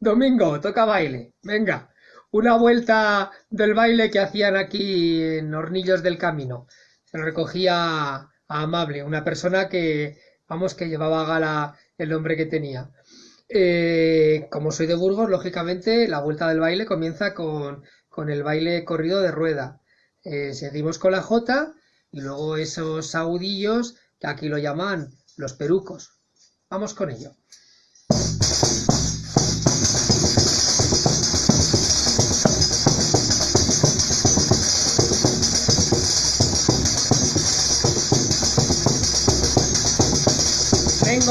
Domingo, toca baile. Venga, una vuelta del baile que hacían aquí en Hornillos del Camino. Se lo recogía a Amable, una persona que, vamos, que llevaba gala el nombre que tenía. Eh, como soy de Burgos, lógicamente la vuelta del baile comienza con, con el baile corrido de rueda. Eh, seguimos con la jota y luego esos saudillos que aquí lo llaman los perucos. Vamos con ello.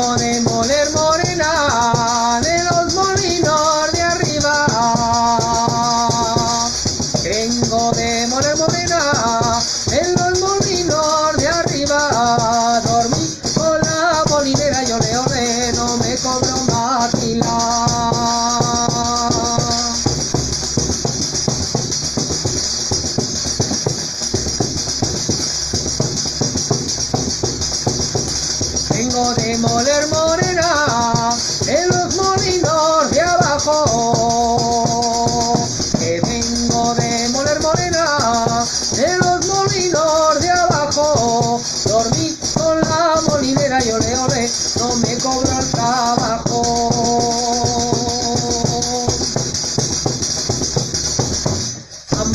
con el moler morenar.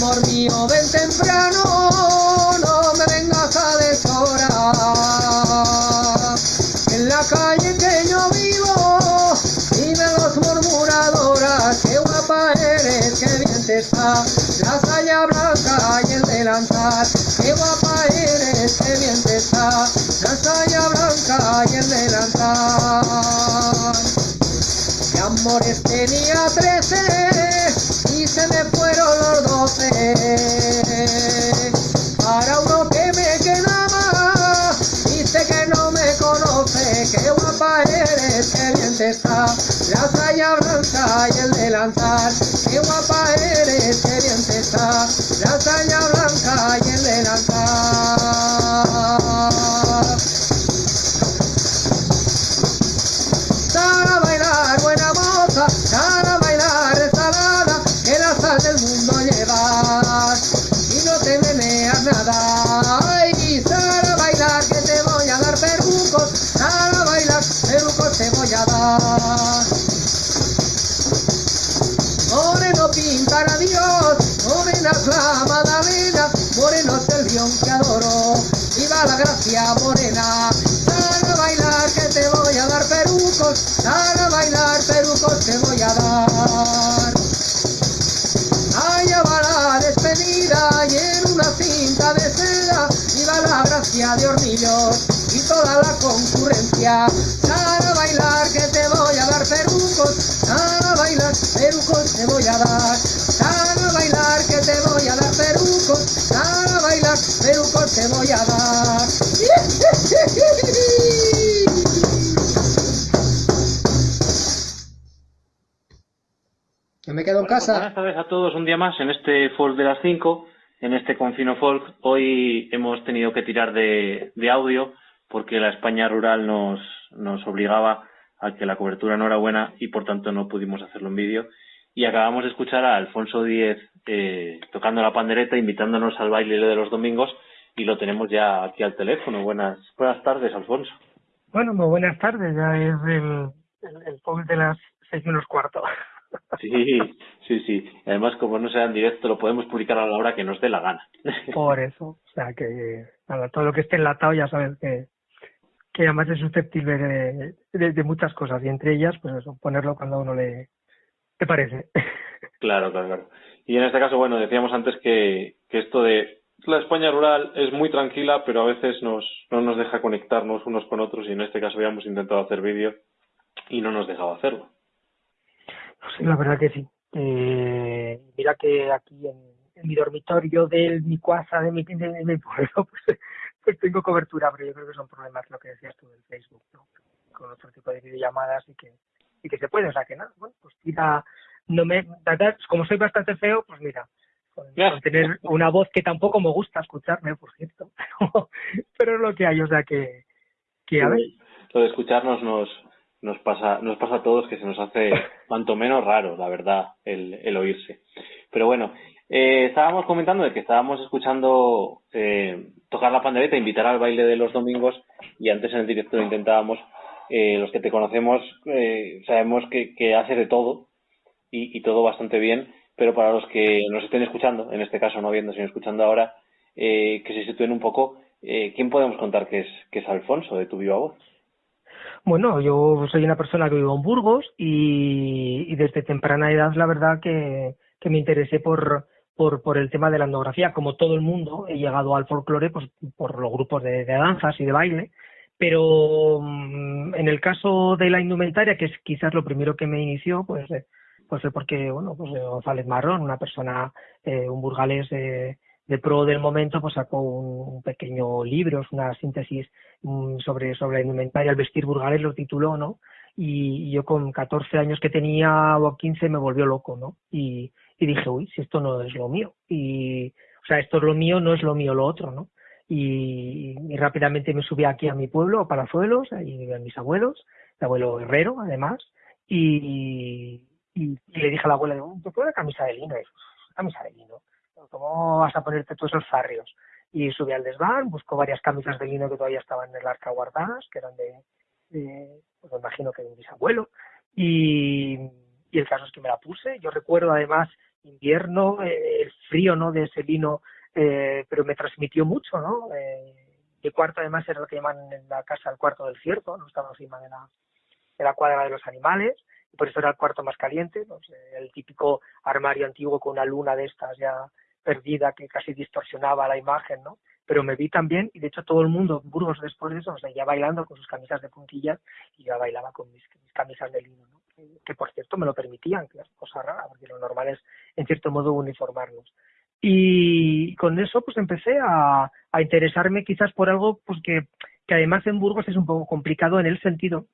Amor mío, ven temprano, no me vengas a deshorar. En la calle que yo vivo, viven los murmuradoras, qué guapa eres, qué bien te está, la saya blanca y el delantal, qué guapa eres, qué bien te está, la saya blanca y el delantal. De amores tenía trece y se me Para uno que me quedaba, dice que no me conoce. Qué guapa eres, qué bien te está, la saya blanca y el delantal. Qué guapa eres, qué bien te está, la saya y toda la concurrencia. Sal a bailar que te voy a dar perucos, sal a bailar perucos te voy a dar. Sal a bailar que te voy a dar perucos, sal a bailar perucos te voy a dar. Yo me quedo en Bueno, pues casa. buenas tardes a todos un día más en este Folk de las 5, en este Confino Folk. Hoy hemos tenido que tirar de, de audio porque la España rural nos, nos obligaba a que la cobertura no era buena y por tanto no pudimos hacerlo en vídeo. Y acabamos de escuchar a Alfonso Díez eh, tocando la pandereta, invitándonos al baile de los domingos y lo tenemos ya aquí al teléfono. Buenas, buenas tardes, Alfonso. Bueno, muy buenas tardes, ya es el, el, de las seis menos cuarto. Sí, sí, sí. Además, como no sea en directo, lo podemos publicar a la hora que nos dé la gana. Por eso, o sea que nada, todo lo que esté enlatado ya sabes que, que además es susceptible de, de, de muchas cosas y entre ellas, pues eso, ponerlo cuando a uno le, le parece. Claro, claro, claro. Y en este caso, bueno, decíamos antes que, que esto de la España rural es muy tranquila, pero a veces nos, no nos deja conectarnos unos con otros y en este caso habíamos intentado hacer vídeo y no nos dejaba hacerlo. Sí, la verdad que sí. Eh, mira que aquí en, en mi dormitorio de mi casa, de mi, de, de mi pueblo, pues, pues tengo cobertura, pero yo creo que son problemas lo que decías tú del Facebook, ¿no? con otro tipo de videollamadas y que y que se puede, o sea que nada, bueno, pues tira no me, como soy bastante feo, pues mira, con, tener una voz que tampoco me gusta escucharme, por cierto, pero, es lo que hay, o sea que, que a ver. Lo de escucharnos nos, nos pasa, nos pasa a todos que se nos hace cuanto menos raro, la verdad, el, el oírse. Pero bueno, eh, estábamos comentando de que estábamos escuchando eh, tocar la pandereta, invitar al baile de los domingos y antes en el directo intentábamos, eh, los que te conocemos eh, sabemos que, que haces de todo y, y, todo bastante bien, pero para los que nos estén escuchando, en este caso no viendo sino escuchando ahora, eh, que se sitúen un poco, eh, ¿quién podemos contar que es, que es Alfonso de tu viva voz? Bueno, yo soy una persona que vivo en Burgos y, desde temprana edad la verdad que, me interesé por, por, por el tema de la etnografía. Como todo el mundo, he llegado al folclore pues, por los grupos de, danzas y de baile, pero mm, en el caso de la indumentaria, que es quizás lo primero que me inició, pues, eh, pues fue porque, bueno, pues González Marrón, una persona, eh, un burgalés eh, de pro del momento, pues sacó un, pequeño libro, una síntesis um, sobre, sobre la indumentaria, el vestir burgalés lo tituló, ¿no? Y, yo con 14 años que tenía o 15 me volvió loco, ¿no? Y, y dije, uy, si esto no es lo mío. Y, o sea, esto es lo mío, no es lo mío lo otro, ¿no? Y, rápidamente me subí aquí a mi pueblo, a Palazuelos, ahí vivían mis abuelos, mi abuelo Herrero, además, y, y, y le dije a la abuela, yo quiero una camisa de lino, y, camisa de lino, ¿cómo vas a ponerte todos esos farrios? Y subí al desván, busco varias camisas de lino que todavía estaban en el arca guardadas, que eran de, pues me imagino que de mi bisabuelo, y, y el caso es que me la puse. Yo recuerdo además invierno, eh, el frío ¿no? de ese vino, eh, pero me transmitió mucho, ¿no? Eh, mi cuarto además era lo que llaman en la casa el cuarto del cierto, no estaba encima de la, de la cuadra de los animales, y por eso era el cuarto más caliente, pues, el típico armario antiguo con una luna de estas ya perdida que casi distorsionaba la imagen, ¿no? Pero me vi también, y de hecho todo el mundo, Burgos después de eso, sea, ya bailando con sus camisas de puntillas, y yo bailaba con mis, mis camisas de lino, ¿no? que por cierto me lo permitían, que es cosa rara, porque lo normal es en cierto modo uniformarnos. Y con eso pues empecé a, a interesarme quizás por algo pues que, que además en Burgos es un poco complicado en el sentido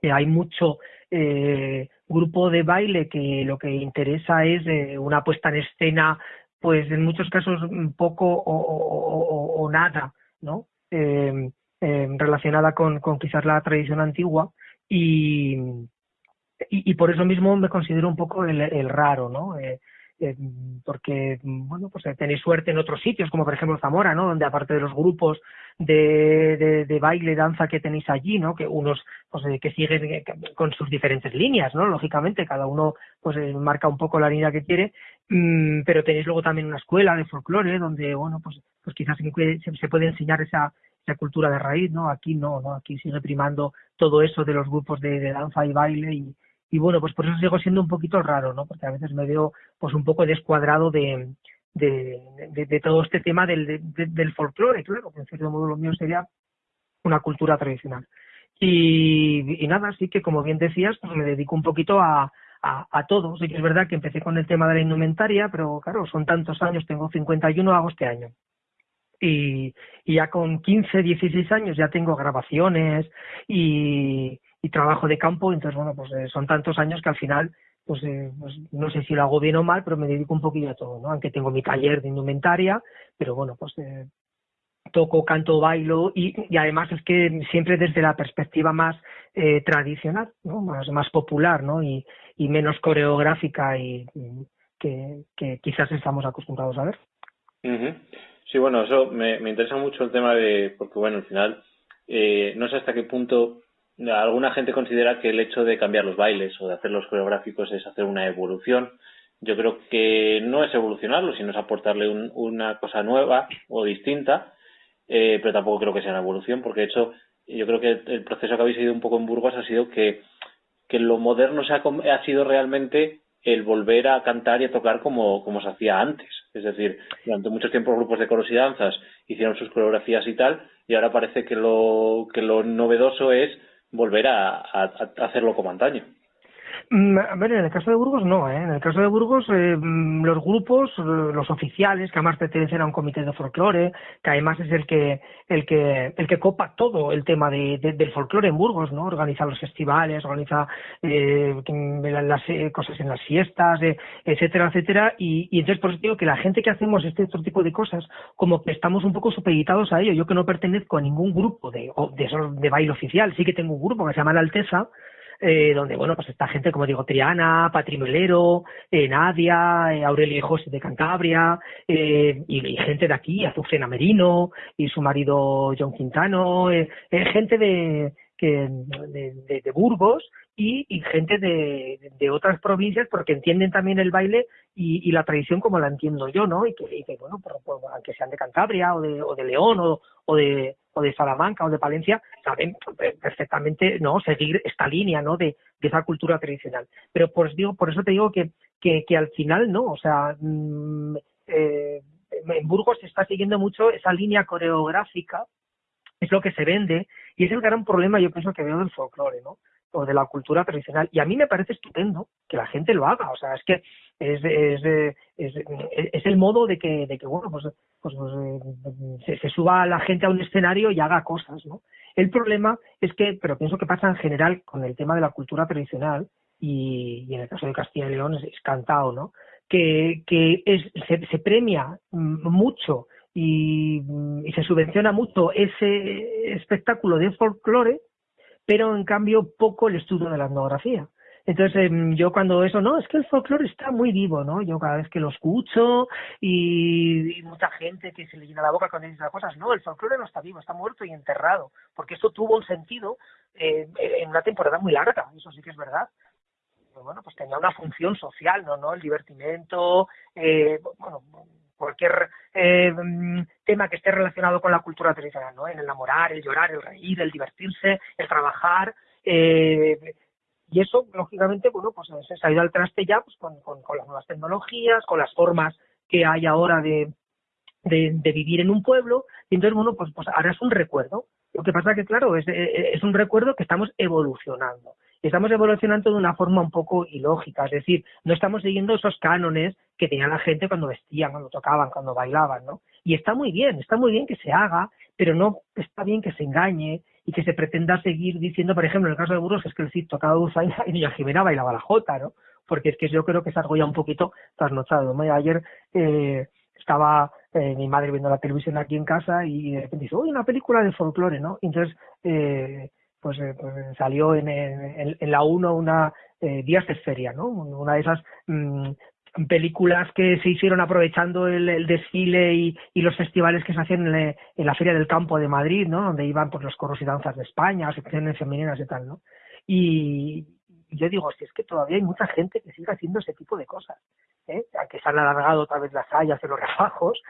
que hay mucho eh, grupo de baile que lo que interesa es eh, una puesta en escena pues en muchos casos poco o, nada, ¿no? Eh, eh, relacionada con, con quizás la tradición antigua y, y, y, por eso mismo me considero un poco el, el raro, ¿no? Eh, eh, porque, bueno, pues tenéis suerte en otros sitios, como por ejemplo Zamora, ¿no? Donde aparte de los grupos de, de, de baile, danza que tenéis allí, ¿no? Que unos, pues eh, que siguen eh, con sus diferentes líneas, ¿no? Lógicamente, cada uno, pues eh, marca un poco la línea que quiere, mmm, pero tenéis luego también una escuela de folclore donde, bueno, pues, pues quizás se, se puede enseñar esa, esa cultura de raíz, ¿no? Aquí no, ¿no? Aquí sigue primando todo eso de los grupos de, de danza y baile y, y bueno, pues por eso sigo siendo un poquito raro, ¿no? Porque a veces me veo pues un poco descuadrado de, de, todo este tema del, de, del folclore, claro, que en cierto modo lo mío sería una cultura tradicional. Y, nada, así que como bien decías, pues me dedico un poquito a, a, a todo. Sí es verdad que empecé con el tema de la indumentaria, pero claro, son tantos años, tengo 51, hago este año. Y ya con 15, 16 años ya tengo grabaciones y, y trabajo de campo, entonces bueno, pues eh, son tantos años que al final, pues, eh, pues no sé si lo hago bien o mal, pero me dedico un poquillo a todo, ¿no? Aunque tengo mi taller de indumentaria, pero bueno, pues eh, toco, canto, bailo y, además es que siempre desde la perspectiva más eh, tradicional, ¿no? Más, más popular, ¿no? Y, y menos coreográfica y, que, quizás estamos acostumbrados a ver. Sí, bueno, eso me, me interesa mucho el tema de, porque bueno, al final, eh, no sé hasta qué punto alguna gente considera que el hecho de cambiar los bailes o de hacer los coreográficos es hacer una evolución. Yo creo que no es evolucionarlo, sino es aportarle un, una cosa nueva o distinta, eh, pero tampoco creo que sea una evolución, porque de hecho yo creo que el proceso que habéis seguido un poco en Burgos ha sido que, que lo moderno se ha, ha sido realmente el volver a cantar y a tocar como, como se hacía antes. Es decir, durante mucho tiempo grupos de coros y danzas hicieron sus coreografías y tal, y ahora parece que lo, que lo novedoso es volver a, hacerlo como antaño. Mm, a ver, en el caso de Burgos no, ¿eh? En el caso de Burgos, eh, mm, los grupos, eh, los oficiales, que además pertenecen a un comité de folclore, que además es el que el que el que copa todo el tema de, del folclore en Burgos, ¿no? Organiza los festivales, organiza eh, las cosas en las fiestas, etcétera, etcétera. Y, y entonces por eso digo que la gente que hacemos este otro tipo de cosas, como que estamos un poco supeditados a ello. Yo que no pertenezco a ningún grupo de, de, de baile oficial, sí que tengo un grupo que se llama La Alteza, eh, donde, bueno, pues está gente, como digo, Triana, Patrimolero, eh, Nadia, eh, Aurelio y José de Cantabria, eh, y, gente de aquí, Azucena Merino, y su marido John Quintano, eh, gente de, que, de, de, Burgos y, y gente de, de, otras provincias porque entienden también el baile y, y, la tradición como la entiendo yo, ¿no? Y que, y que bueno, por, aunque sean de Cantabria o de, o de León o, o de, o de Salamanca o de Palencia saben perfectamente no seguir esta línea no de, esa cultura tradicional. Pero pues digo por eso te digo que que, al final no o sea mmm, eh, en Burgos se está siguiendo mucho esa línea coreográfica es lo que se vende y es el gran problema yo pienso que veo del folclore no o de la cultura tradicional. Y a mí me parece estupendo que la gente lo haga. O sea, es que es, es, es, es el modo de que, de que bueno, pues, pues, pues se, se, suba la gente a un escenario y haga cosas, ¿no? El problema es que, pero pienso que pasa en general con el tema de la cultura tradicional y, y en el caso de Castilla y León es, cantado, ¿no? Que, que se, se premia mucho y, y se subvenciona mucho ese espectáculo de folclore pero en cambio poco el estudio de la etnografía. Entonces, em, yo cuando eso, no, es que el folclore está muy vivo, ¿no? Yo cada vez que lo escucho y, mucha gente que se le llena la boca cuando dice esas cosas, no, el folclore no está vivo, está muerto y enterrado, porque esto tuvo un sentido eh, en una temporada muy larga, eso sí que es verdad. Pero bueno, pues tenía una función social, ¿no? ¿no? El divertimento, eh, bueno, cualquier eh, tema que esté relacionado con la cultura tradicional, ¿no? El enamorar, el llorar, el reír, el divertirse, el trabajar, eh, y eso, lógicamente, bueno, pues se ha ido al traste ya pues, con, las nuevas tecnologías, con las formas que hay ahora de, vivir en un pueblo, y entonces, bueno, pues, pues ahora es un recuerdo. Lo que pasa que, claro, es, es un recuerdo que estamos evolucionando estamos evolucionando de una forma un poco ilógica, es decir, no estamos siguiendo esos cánones que tenía la gente cuando vestían, cuando tocaban, cuando bailaban, ¿no? Y está muy bien, está muy bien que se haga, pero no está bien que se engañe y que se pretenda seguir diciendo, por ejemplo, en el caso de Burgos, es que el CID tocaba Dulzaina y Doña Jimena bailaba la jota, ¿no? Porque es que yo creo que es algo ya un poquito trasnochado. ¿no? Ayer eh, estaba eh, mi madre viendo la televisión aquí en casa y de repente dice, oye, una película de folclore, ¿no? Entonces, eh, pues, eh, pues salió en, en, en, la 1 una eh, Días de Feria, ¿no? Una de esas mmm, películas que se hicieron aprovechando el, desfile y, los festivales que se hacían en, la Feria del Campo de Madrid, ¿no? Donde iban pues los coros y danzas de España, secciones femeninas y tal, ¿no? Y yo digo, si es que todavía hay mucha gente que sigue haciendo ese tipo de cosas, ¿eh? se han alargado otra vez las sayas de los refajos,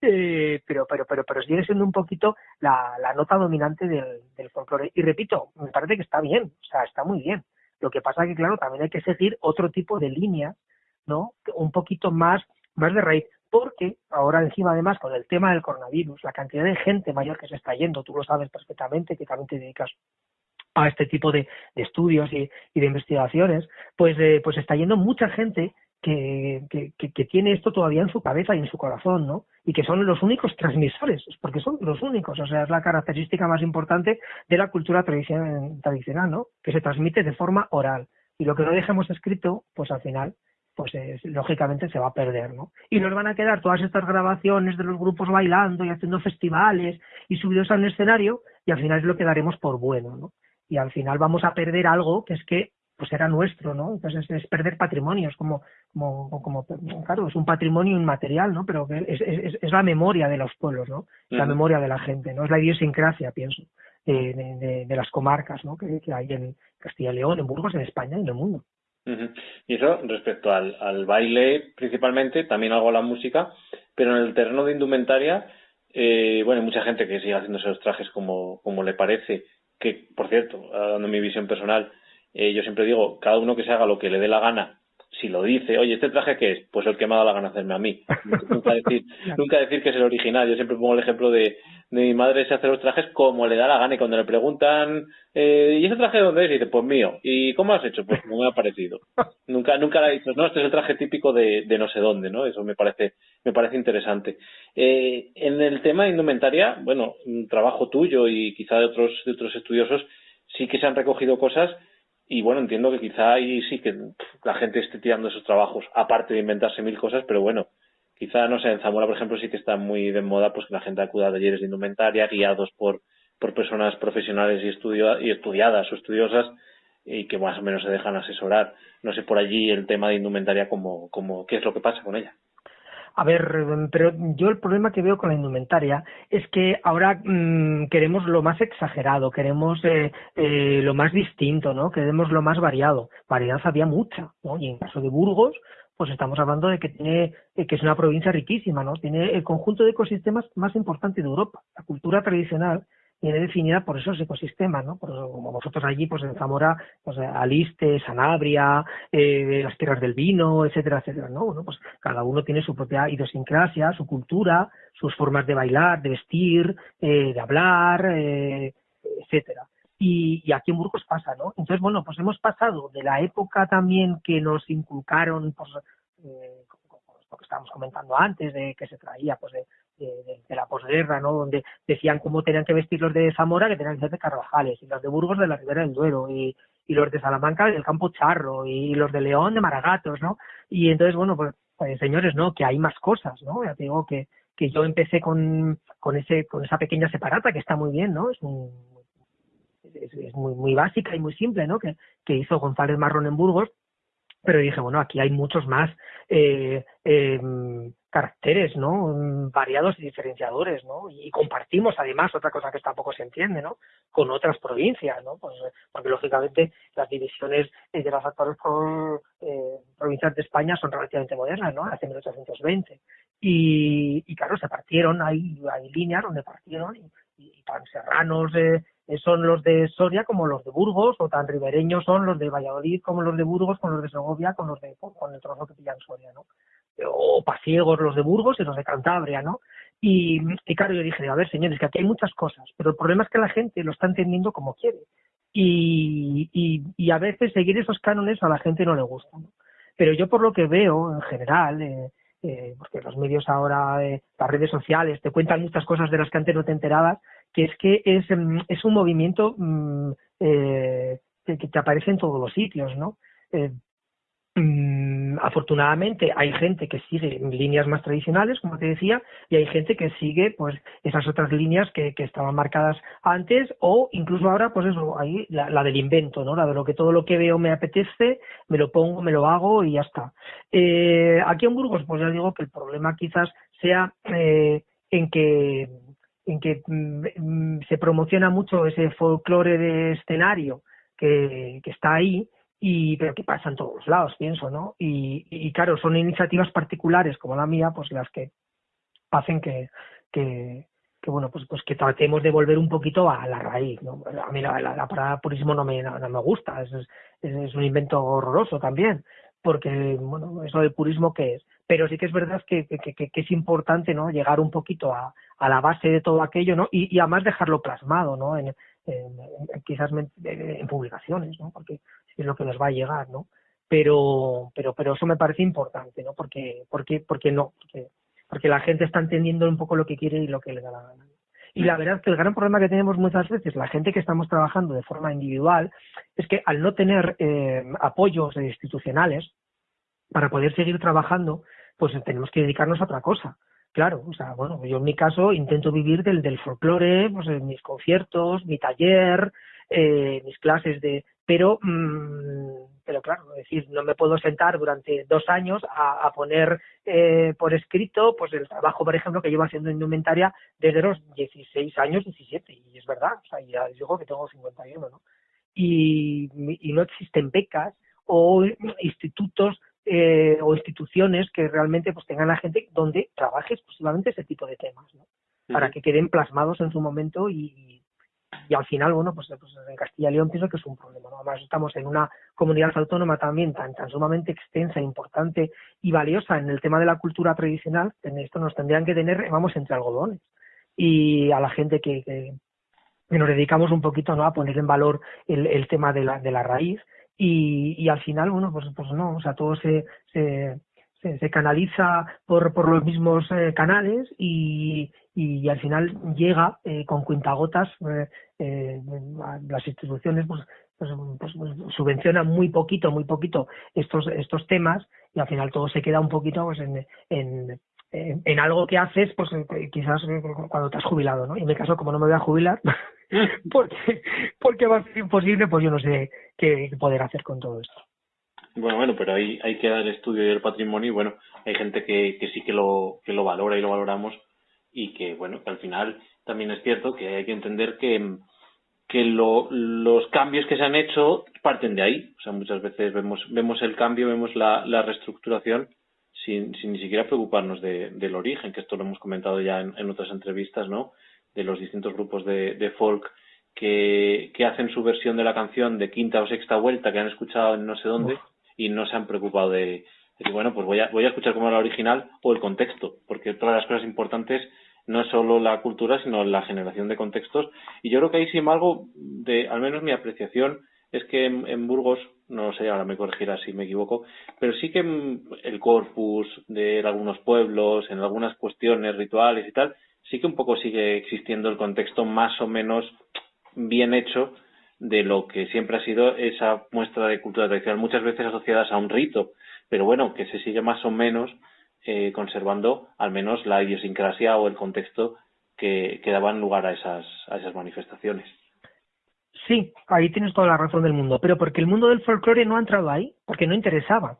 eh, pero, pero, pero, pero sigue siendo un poquito la, la nota dominante del, del folclore. Y repito, me parece que está bien, o sea, está muy bien. Lo que pasa que, claro, también hay que seguir otro tipo de línea, ¿no? Un poquito más, más de raíz. Porque ahora encima, además, con el tema del coronavirus, la cantidad de gente mayor que se está yendo, tú lo sabes perfectamente, que también te dedicas a este tipo de, de estudios y, y, de investigaciones, pues, eh, pues está yendo mucha gente que, que, que, tiene esto todavía en su cabeza y en su corazón, ¿no? Y que son los únicos transmisores, porque son los únicos, o sea, es la característica más importante de la cultura tradicional, ¿no? Que se transmite de forma oral. Y lo que no dejemos escrito, pues al final, pues es, lógicamente se va a perder, ¿no? Y nos van a quedar todas estas grabaciones de los grupos bailando y haciendo festivales y subidos al escenario, y al final es lo que daremos por bueno, ¿no? Y al final vamos a perder algo que es que pues era nuestro, ¿no? Entonces es, perder patrimonios, como, como, como, claro, es un patrimonio inmaterial, ¿no? Pero es, es, es la memoria de los pueblos, ¿no? La memoria de la gente, ¿no? Es la idiosincrasia, pienso, de, de, de las comarcas, ¿no? Que, que, hay en Castilla y León, en Burgos, en España y en el mundo. Uh -huh. Y eso respecto al, al baile, principalmente, también hago la música, pero en el terreno de indumentaria, eh, bueno, hay mucha gente que sigue haciéndose los trajes como, como le parece, que, por cierto, dando mi visión personal, eh, yo siempre digo, cada uno que se haga lo que le dé la gana, si lo dice, oye, ¿este traje qué es? Pues el que me ha dado la gana hacerme a mí. nunca, decir, nunca decir que es el original. Yo siempre pongo el ejemplo de, de mi madre se hace los trajes como le da la gana y cuando le preguntan, eh, ¿y ese traje de dónde es? Y dice, pues mío. ¿Y cómo has hecho? Pues como me ha parecido. nunca, nunca le ha dicho, no, este es el traje típico de, de no sé dónde, ¿no? Eso me parece, me parece interesante. Eh, en el tema de indumentaria, bueno, un trabajo tuyo y quizá de otros, de otros estudiosos, sí que se han recogido cosas y bueno, entiendo que quizá ahí sí que la gente esté tirando esos trabajos, aparte de inventarse mil cosas, pero bueno, quizá, no sé, en Zamora, por ejemplo, sí que está muy de moda pues que la gente acuda a talleres de indumentaria guiados por, por personas profesionales y, y estudiadas o estudiosas y que más o menos se dejan asesorar. No sé por allí el tema de indumentaria, como, como, ¿qué es lo que pasa con ella? A ver, pero yo el problema que veo con la indumentaria es que ahora mmm, queremos lo más exagerado, queremos eh, eh, lo más distinto, ¿no? Queremos lo más variado. Variedad había mucha, ¿no? Y en caso de Burgos, pues estamos hablando de que tiene eh, que es una provincia riquísima, ¿no? Tiene el conjunto de ecosistemas más importante de Europa. La cultura tradicional viene definida por esos ecosistemas, ¿no? Por, como vosotros allí, pues en Zamora, pues Aliste, Sanabria, eh, las tierras del vino, etcétera, etcétera, ¿no? Bueno, pues cada uno tiene su propia idiosincrasia, su cultura, sus formas de bailar, de vestir, eh, de hablar, eh, etcétera. Y, aquí en Burgos pasa, ¿no? Entonces, bueno, pues hemos pasado de la época también que nos inculcaron, pues, lo que estábamos comentando antes, de que se traía, pues, de, de, la posguerra, ¿no? Donde decían cómo tenían que vestir los de Zamora, que tenían que ser de Carvajales, y los de Burgos de la Ribera del Duero, y, y los de Salamanca del Campo Charro, y los de León de Maragatos, ¿no? Y entonces, bueno, pues, pues señores, ¿no? Que hay más cosas, ¿no? Ya te digo que, que yo empecé con, con ese, con esa pequeña separata que está muy bien, ¿no? Es un, es, es muy, muy básica y muy simple, ¿no? Que, que hizo González Marrón en Burgos, pero dije, bueno, aquí hay muchos más eh, eh, caracteres, ¿no? Variados y diferenciadores, ¿no? Y compartimos además otra cosa que tampoco se entiende, ¿no? Con otras provincias, ¿no? Pues, porque lógicamente las divisiones de las actuales por, eh, provincias de España son relativamente modernas, ¿no? Hace 1820. Y, y claro, se partieron, hay, hay líneas donde partieron y, y tan serranos eh, son los de Soria como los de Burgos, o tan ribereños son los de Valladolid como los de Burgos, con los de Segovia, con los de con el trozo que pillan Soria, ¿no? O pasiegos los de Burgos y los de Cantabria, ¿no? Y, y claro, yo dije, a ver, señores, que aquí hay muchas cosas, pero el problema es que la gente lo está entendiendo como quiere. Y, y, y a veces seguir esos cánones a la gente no le gusta, ¿no? Pero yo por lo que veo, en general, eh, eh, porque los medios ahora, eh, las redes sociales, te cuentan muchas cosas de las que antes no te enterabas, que es que es, es un movimiento mmm, eh, que, te aparece en todos los sitios, ¿no? Eh, mmm, afortunadamente hay gente que sigue líneas más tradicionales, como te decía, y hay gente que sigue pues esas otras líneas que, que estaban marcadas antes o incluso ahora pues eso, ahí la, la, del invento, ¿no? La de lo que todo lo que veo me apetece, me lo pongo, me lo hago y ya está. Eh, aquí en Burgos pues ya digo que el problema quizás sea eh, en que en que mm, se promociona mucho ese folclore de escenario que, está ahí y pero que pasa en todos lados pienso no y, claro son iniciativas particulares como la mía pues las que hacen que que, que bueno pues pues que tratemos de volver un poquito a la raíz a mí la, la, parada purismo no me no, me gusta es, es un invento horroroso también porque bueno eso del purismo que es pero sí que es verdad que, que, que, es importante no llegar un poquito a, a, la base de todo aquello no y, y además dejarlo plasmado no en, en, en quizás en, en publicaciones no porque es lo que nos va a llegar, ¿no? Pero, pero, pero eso me parece importante, ¿no? Porque, porque, porque no, porque, porque la gente está entendiendo un poco lo que quiere y lo que le da la gana. Y la verdad es que el gran problema que tenemos muchas veces, la gente que estamos trabajando de forma individual, es que al no tener eh, apoyos institucionales para poder seguir trabajando, pues tenemos que dedicarnos a otra cosa. Claro, o sea, bueno, yo en mi caso intento vivir del, del folclore, pues mis conciertos, mi taller, eh, mis clases de, pero mmm, pero claro, es decir, no me puedo sentar durante dos años a, a poner eh, por escrito pues el trabajo, por ejemplo, que llevo haciendo indumentaria desde los 16 años, 17, y es verdad, o sea, ya digo que tengo 51, ¿no? Y, y no existen becas o institutos eh, o instituciones que realmente pues tengan a gente donde trabaje exclusivamente ese tipo de temas, ¿no? Para uh -huh. que queden plasmados en su momento y, y al final, bueno, pues, pues, en Castilla y León pienso que es un problema. Además, estamos en una comunidad autónoma también tan, tan sumamente extensa, importante y valiosa en el tema de la cultura tradicional. En esto nos tendrían que tener, vamos, entre algodones. Y a la gente que, que, nos dedicamos un poquito ¿no? a poner en valor el, el tema de la, de la raíz. Y, y al final, bueno, pues, pues no, o sea, todo se, se, se, canaliza por, por los mismos eh, canales y, y, al final llega eh, con cuentagotas eh, eh, las instituciones pues, pues, pues, pues, subvencionan muy poquito muy poquito estos estos temas y al final todo se queda un poquito pues en, en, en, algo que haces pues quizás cuando te has jubilado no y en mi caso como no me voy a jubilar porque porque va a ser imposible pues yo no sé qué poder hacer con todo esto. Bueno, bueno, pero ahí hay que dar el estudio y el patrimonio y bueno, hay gente que, que sí que lo, que lo valora y lo valoramos y que bueno, que al final también es cierto que hay que entender que, que lo, los cambios que se han hecho parten de ahí. O sea, muchas veces vemos, vemos el cambio, vemos la, la reestructuración sin, sin ni siquiera preocuparnos de, del origen, que esto lo hemos comentado ya en, en otras entrevistas, ¿no? De los distintos grupos de, de folk que, que hacen su versión de la canción de quinta o sexta vuelta que han escuchado en no sé dónde y no se han preocupado de, decir, bueno, pues voy a, voy a escuchar como la original o el contexto, porque todas las cosas importantes no es solo la cultura, sino la generación de contextos. Y yo creo que ahí, sin embargo, de, al menos mi apreciación es que en, Burgos, no sé, ahora me corregirá si me equivoco, pero sí que el corpus de algunos pueblos, en algunas cuestiones rituales y tal, sí que un poco sigue existiendo el contexto más o menos bien hecho de lo que siempre ha sido esa muestra de cultura tradicional, muchas veces asociadas a un rito, pero bueno, que se sigue más o menos eh, conservando al menos la idiosincrasia o el contexto que, daban lugar a esas, a esas manifestaciones. Sí, ahí tienes toda la razón del mundo, pero porque el mundo del folclore no ha entrado ahí, porque no interesaba.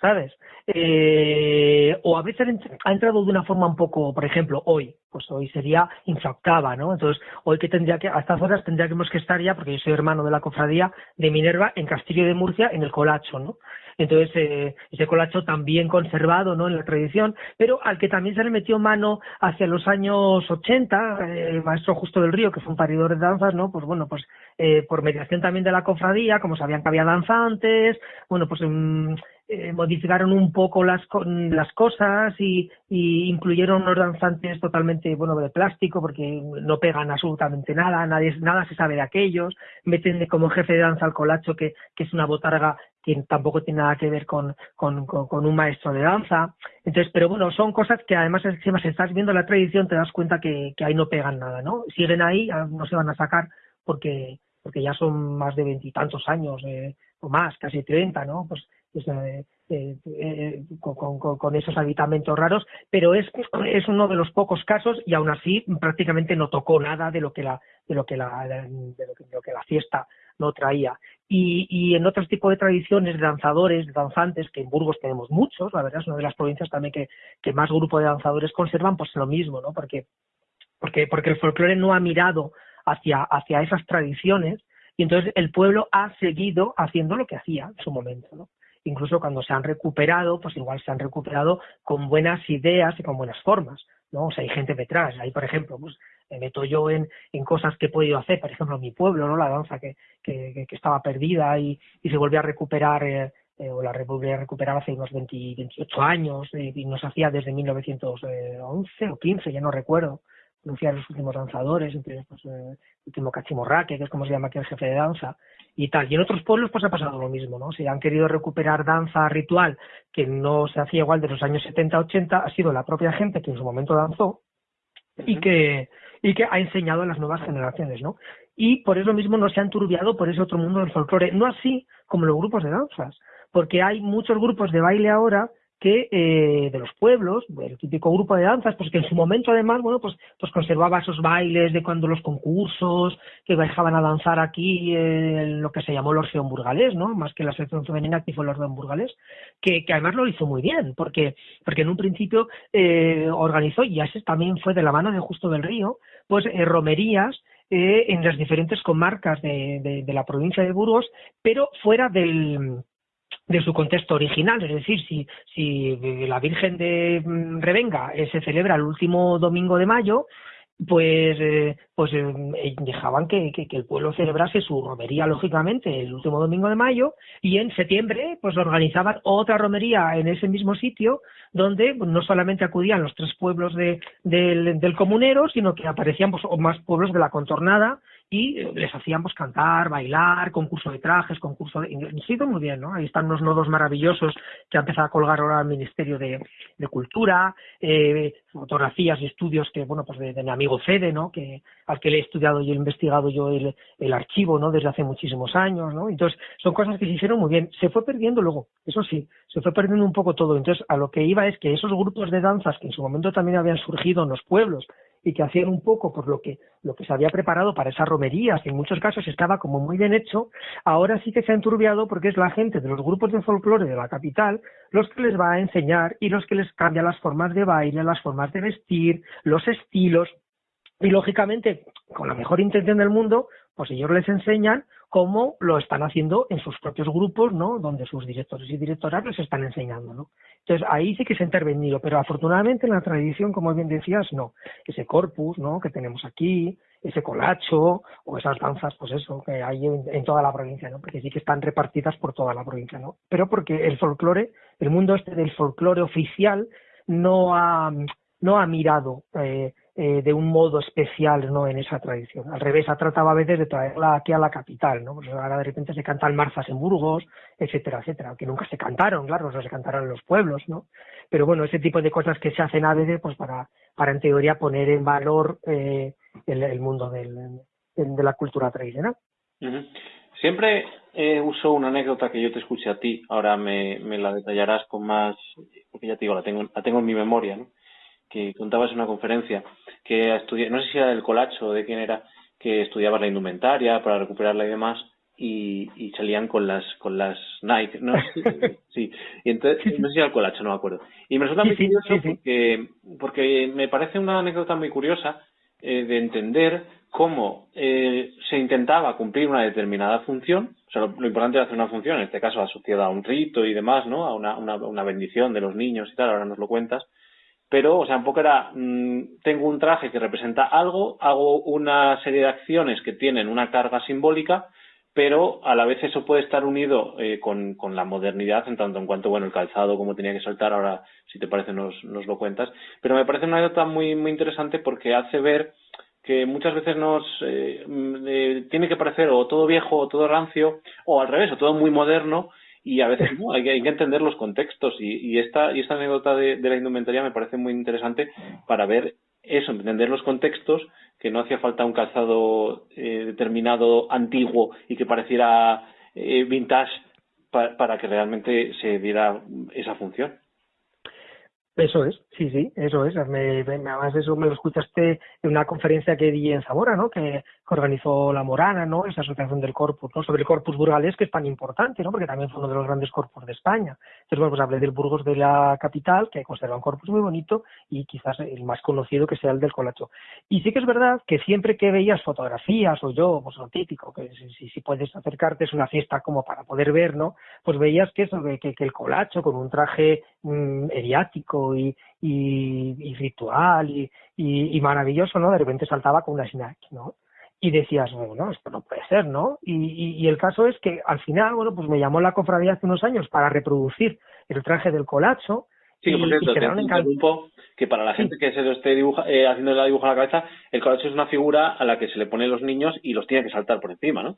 ¿sabes? Eh, o a veces ha entrado de una forma un poco, por ejemplo, hoy, pues hoy sería infractava, ¿no? Entonces, hoy que tendría que, a estas horas tendríamos que estar ya, porque yo soy hermano de la cofradía de Minerva en Castillo de Murcia, en el Colacho, ¿no? Entonces, eh, ese colacho también conservado ¿no? en la tradición, pero al que también se le metió mano hacia los años 80, eh, el maestro Justo del Río, que fue un paridor de danzas, ¿no? Pues bueno, pues eh, por mediación también de la cofradía, como sabían que había danzantes, bueno, pues mm, eh, modificaron un poco las, las cosas y, incluyeron unos danzantes totalmente bueno de plástico porque no pegan absolutamente nada, nadie, nada se sabe de aquellos, meten como jefe de danza al colacho que es una botarga que tampoco tiene nada que ver con, con, con, un maestro de danza. Entonces, pero bueno, son cosas que además si estás viendo la tradición te das cuenta que, que ahí no pegan nada, ¿no? Siguen ahí, no se van a sacar porque porque ya son más de veintitantos años eh, o más, casi treinta, ¿no? Pues eh, eh, eh, con, con, esos habitamentos raros, pero es, es uno de los pocos casos y aún así prácticamente no tocó nada de lo que la, de lo que la, de lo que, la fiesta no traía. Y, y en otros tipos de tradiciones de danzadores, de danzantes, que en Burgos tenemos muchos, la verdad es una de las provincias también que, que más grupo de danzadores conservan, pues lo mismo, ¿no? Porque, porque, porque el folclore no ha mirado hacia, hacia esas tradiciones y entonces el pueblo ha seguido haciendo lo que hacía en su momento, ¿no? incluso cuando se han recuperado, pues igual se han recuperado con buenas ideas y con buenas formas, ¿no? O sea, hay gente detrás, ahí por ejemplo, pues me meto yo en, en cosas que he podido hacer, por ejemplo, en mi pueblo, ¿no? La danza que, que, que estaba perdida y, y se volvió a recuperar, eh, eh o la volvió a recuperar hace unos 20, 28 años, eh, y nos hacía desde 1911 o 15, ya no recuerdo, anunciar los últimos danzadores, entre pues, eh, el último Cachimorraque, que es como se llama aquí el jefe de danza, y tal. Y en otros pueblos pues ha pasado lo mismo, ¿no? Si han querido recuperar danza ritual que no se hacía igual de los años 70-80, ha sido la propia gente que en su momento danzó y que y que ha enseñado a las nuevas generaciones, ¿no? Y por eso mismo no se han turbiado por ese otro mundo del folclore, no así como los grupos de danzas, porque hay muchos grupos de baile ahora que eh, de los pueblos, el típico grupo de danzas, pues que en su momento además, bueno, pues, pues conservaba esos bailes de cuando los concursos, que dejaban a danzar aquí eh, lo que se llamó el Orfeón Burgalés, ¿no? Más que la sección femenina que fue el Orfeón Burgalés, que, que además lo hizo muy bien, porque, porque en un principio eh, organizó, y así también fue de la mano de Justo del Río, pues eh, romerías eh, en las diferentes comarcas de, de, la provincia de Burgos, pero fuera del de su contexto original, es decir, si, si la Virgen de mm, Revenga eh, se celebra el último domingo de mayo, pues eh, pues eh, dejaban que, que, el pueblo celebrase su romería lógicamente el último domingo de mayo y en septiembre pues organizaban otra romería en ese mismo sitio donde no solamente acudían los tres pueblos de, del, del comunero sino que aparecían pues, más pueblos de la contornada y les hacíamos cantar, bailar, concurso de trajes, concurso de... Sí, muy bien, ¿no? Ahí están unos nodos maravillosos que ha empezado a colgar ahora el Ministerio de, de Cultura, eh, fotografías y estudios que, bueno, pues de, mi amigo Fede, ¿no? Que, al que le he estudiado y he investigado yo el, el archivo, ¿no? Desde hace muchísimos años, ¿no? Entonces, son cosas que se hicieron muy bien. Se fue perdiendo luego, eso sí, se fue perdiendo un poco todo. Entonces, a lo que iba es que esos grupos de danzas que en su momento también habían surgido en los pueblos y que hacían un poco por lo que lo que se había preparado para esas romerías, que en muchos casos estaba como muy bien hecho, ahora sí que se ha enturbiado porque es la gente de los grupos de folclore de la capital los que les va a enseñar y los que les cambia las formas de baile, las formas de vestir, los estilos, y lógicamente, con la mejor intención del mundo, pues ellos les enseñan cómo lo están haciendo en sus propios grupos, ¿no? Donde sus directores y directoras les están enseñando, ¿no? Entonces, ahí sí que se ha intervenido, pero afortunadamente en la tradición, como bien decías, no. Ese corpus, ¿no? Que tenemos aquí, ese colacho, o esas danzas, pues eso, que hay en, toda la provincia, ¿no? Porque sí que están repartidas por toda la provincia, ¿no? Pero porque el folclore, el mundo este del folclore oficial, no ha, no ha mirado eh, eh, de un modo especial no en esa tradición. Al revés, ha tratado a veces de traerla aquí a la capital, ¿no? Pues ahora de repente se cantan marzas en Burgos, etcétera, etcétera, que nunca se cantaron, claro, no se cantaron en los pueblos, ¿no? Pero bueno, ese tipo de cosas que se hacen a veces, pues para, para en teoría poner en valor eh, el, mundo del, de la cultura tradicional. Siempre eh, uso una anécdota que yo te escuché a ti, ahora me, me la detallarás con más, porque ya te digo, la tengo, la tengo en mi memoria, ¿no? Que contabas en una conferencia, que estudia, no sé si era del Colacho o de quién era, que estudiaba la indumentaria para recuperarla y demás, y, y salían con las con las Nike, ¿no? sí, y entonces, no sé si era el Colacho, no me acuerdo. Y me resulta muy curioso porque, porque me parece una anécdota muy curiosa eh, de entender cómo eh, se intentaba cumplir una determinada función, o sea, lo, importante era hacer una función, en este caso asociada a un rito y demás, ¿no? A una, una, una bendición de los niños y tal, ahora nos lo cuentas, pero, o sea, un poco era, mm, tengo un traje que representa algo, hago una serie de acciones que tienen una carga simbólica, pero a la vez eso puede estar unido eh, con, con, la modernidad en tanto en cuanto, bueno, el calzado, como tenía que saltar, ahora, si te parece, nos, nos lo cuentas. Pero me parece una anécdota muy, muy interesante porque hace ver que muchas veces nos eh, mm, eh, tiene que parecer o todo viejo o todo rancio, o al revés, o todo muy moderno, y a veces hay, que, entender los contextos y, esta y esta anécdota de, la indumentaria me parece muy interesante para ver eso, entender los contextos, que no hacía falta un calzado eh, determinado antiguo y que pareciera eh, vintage para que realmente se diera esa función. Eso es, sí, sí, eso es. Me, me, además eso me lo escuchaste en una conferencia que di en Zamora, ¿no? Que, organizó la Morana, ¿no? Esa asociación del Corpus, ¿no? Sobre el Corpus burgalés, que es tan importante, ¿no? Porque también fue uno de los grandes corpus de España. Entonces, bueno, pues hablé del Burgos de la capital, que conserva un corpus muy bonito, y quizás el más conocido que sea el del Colacho. Y sí que es verdad que siempre que veías fotografías, o yo, pues lo típico, que si, si puedes acercarte es una fiesta como para poder ver, ¿no? Pues veías que eso, que, que el Colacho con un traje mmm, y, y, ritual y, y, maravilloso, ¿no? De repente saltaba con una snack, ¿no? Y decías, bueno, esto no puede ser, ¿no? Y, el caso es que al final, bueno, pues me llamó la cofradía hace unos años para reproducir el traje del colacho. Sí, por cierto, te que para la gente que se lo esté dibuja, eh, haciendo la dibujo a la cabeza, el colacho es una figura a la que se le ponen los niños y los tiene que saltar por encima, ¿no?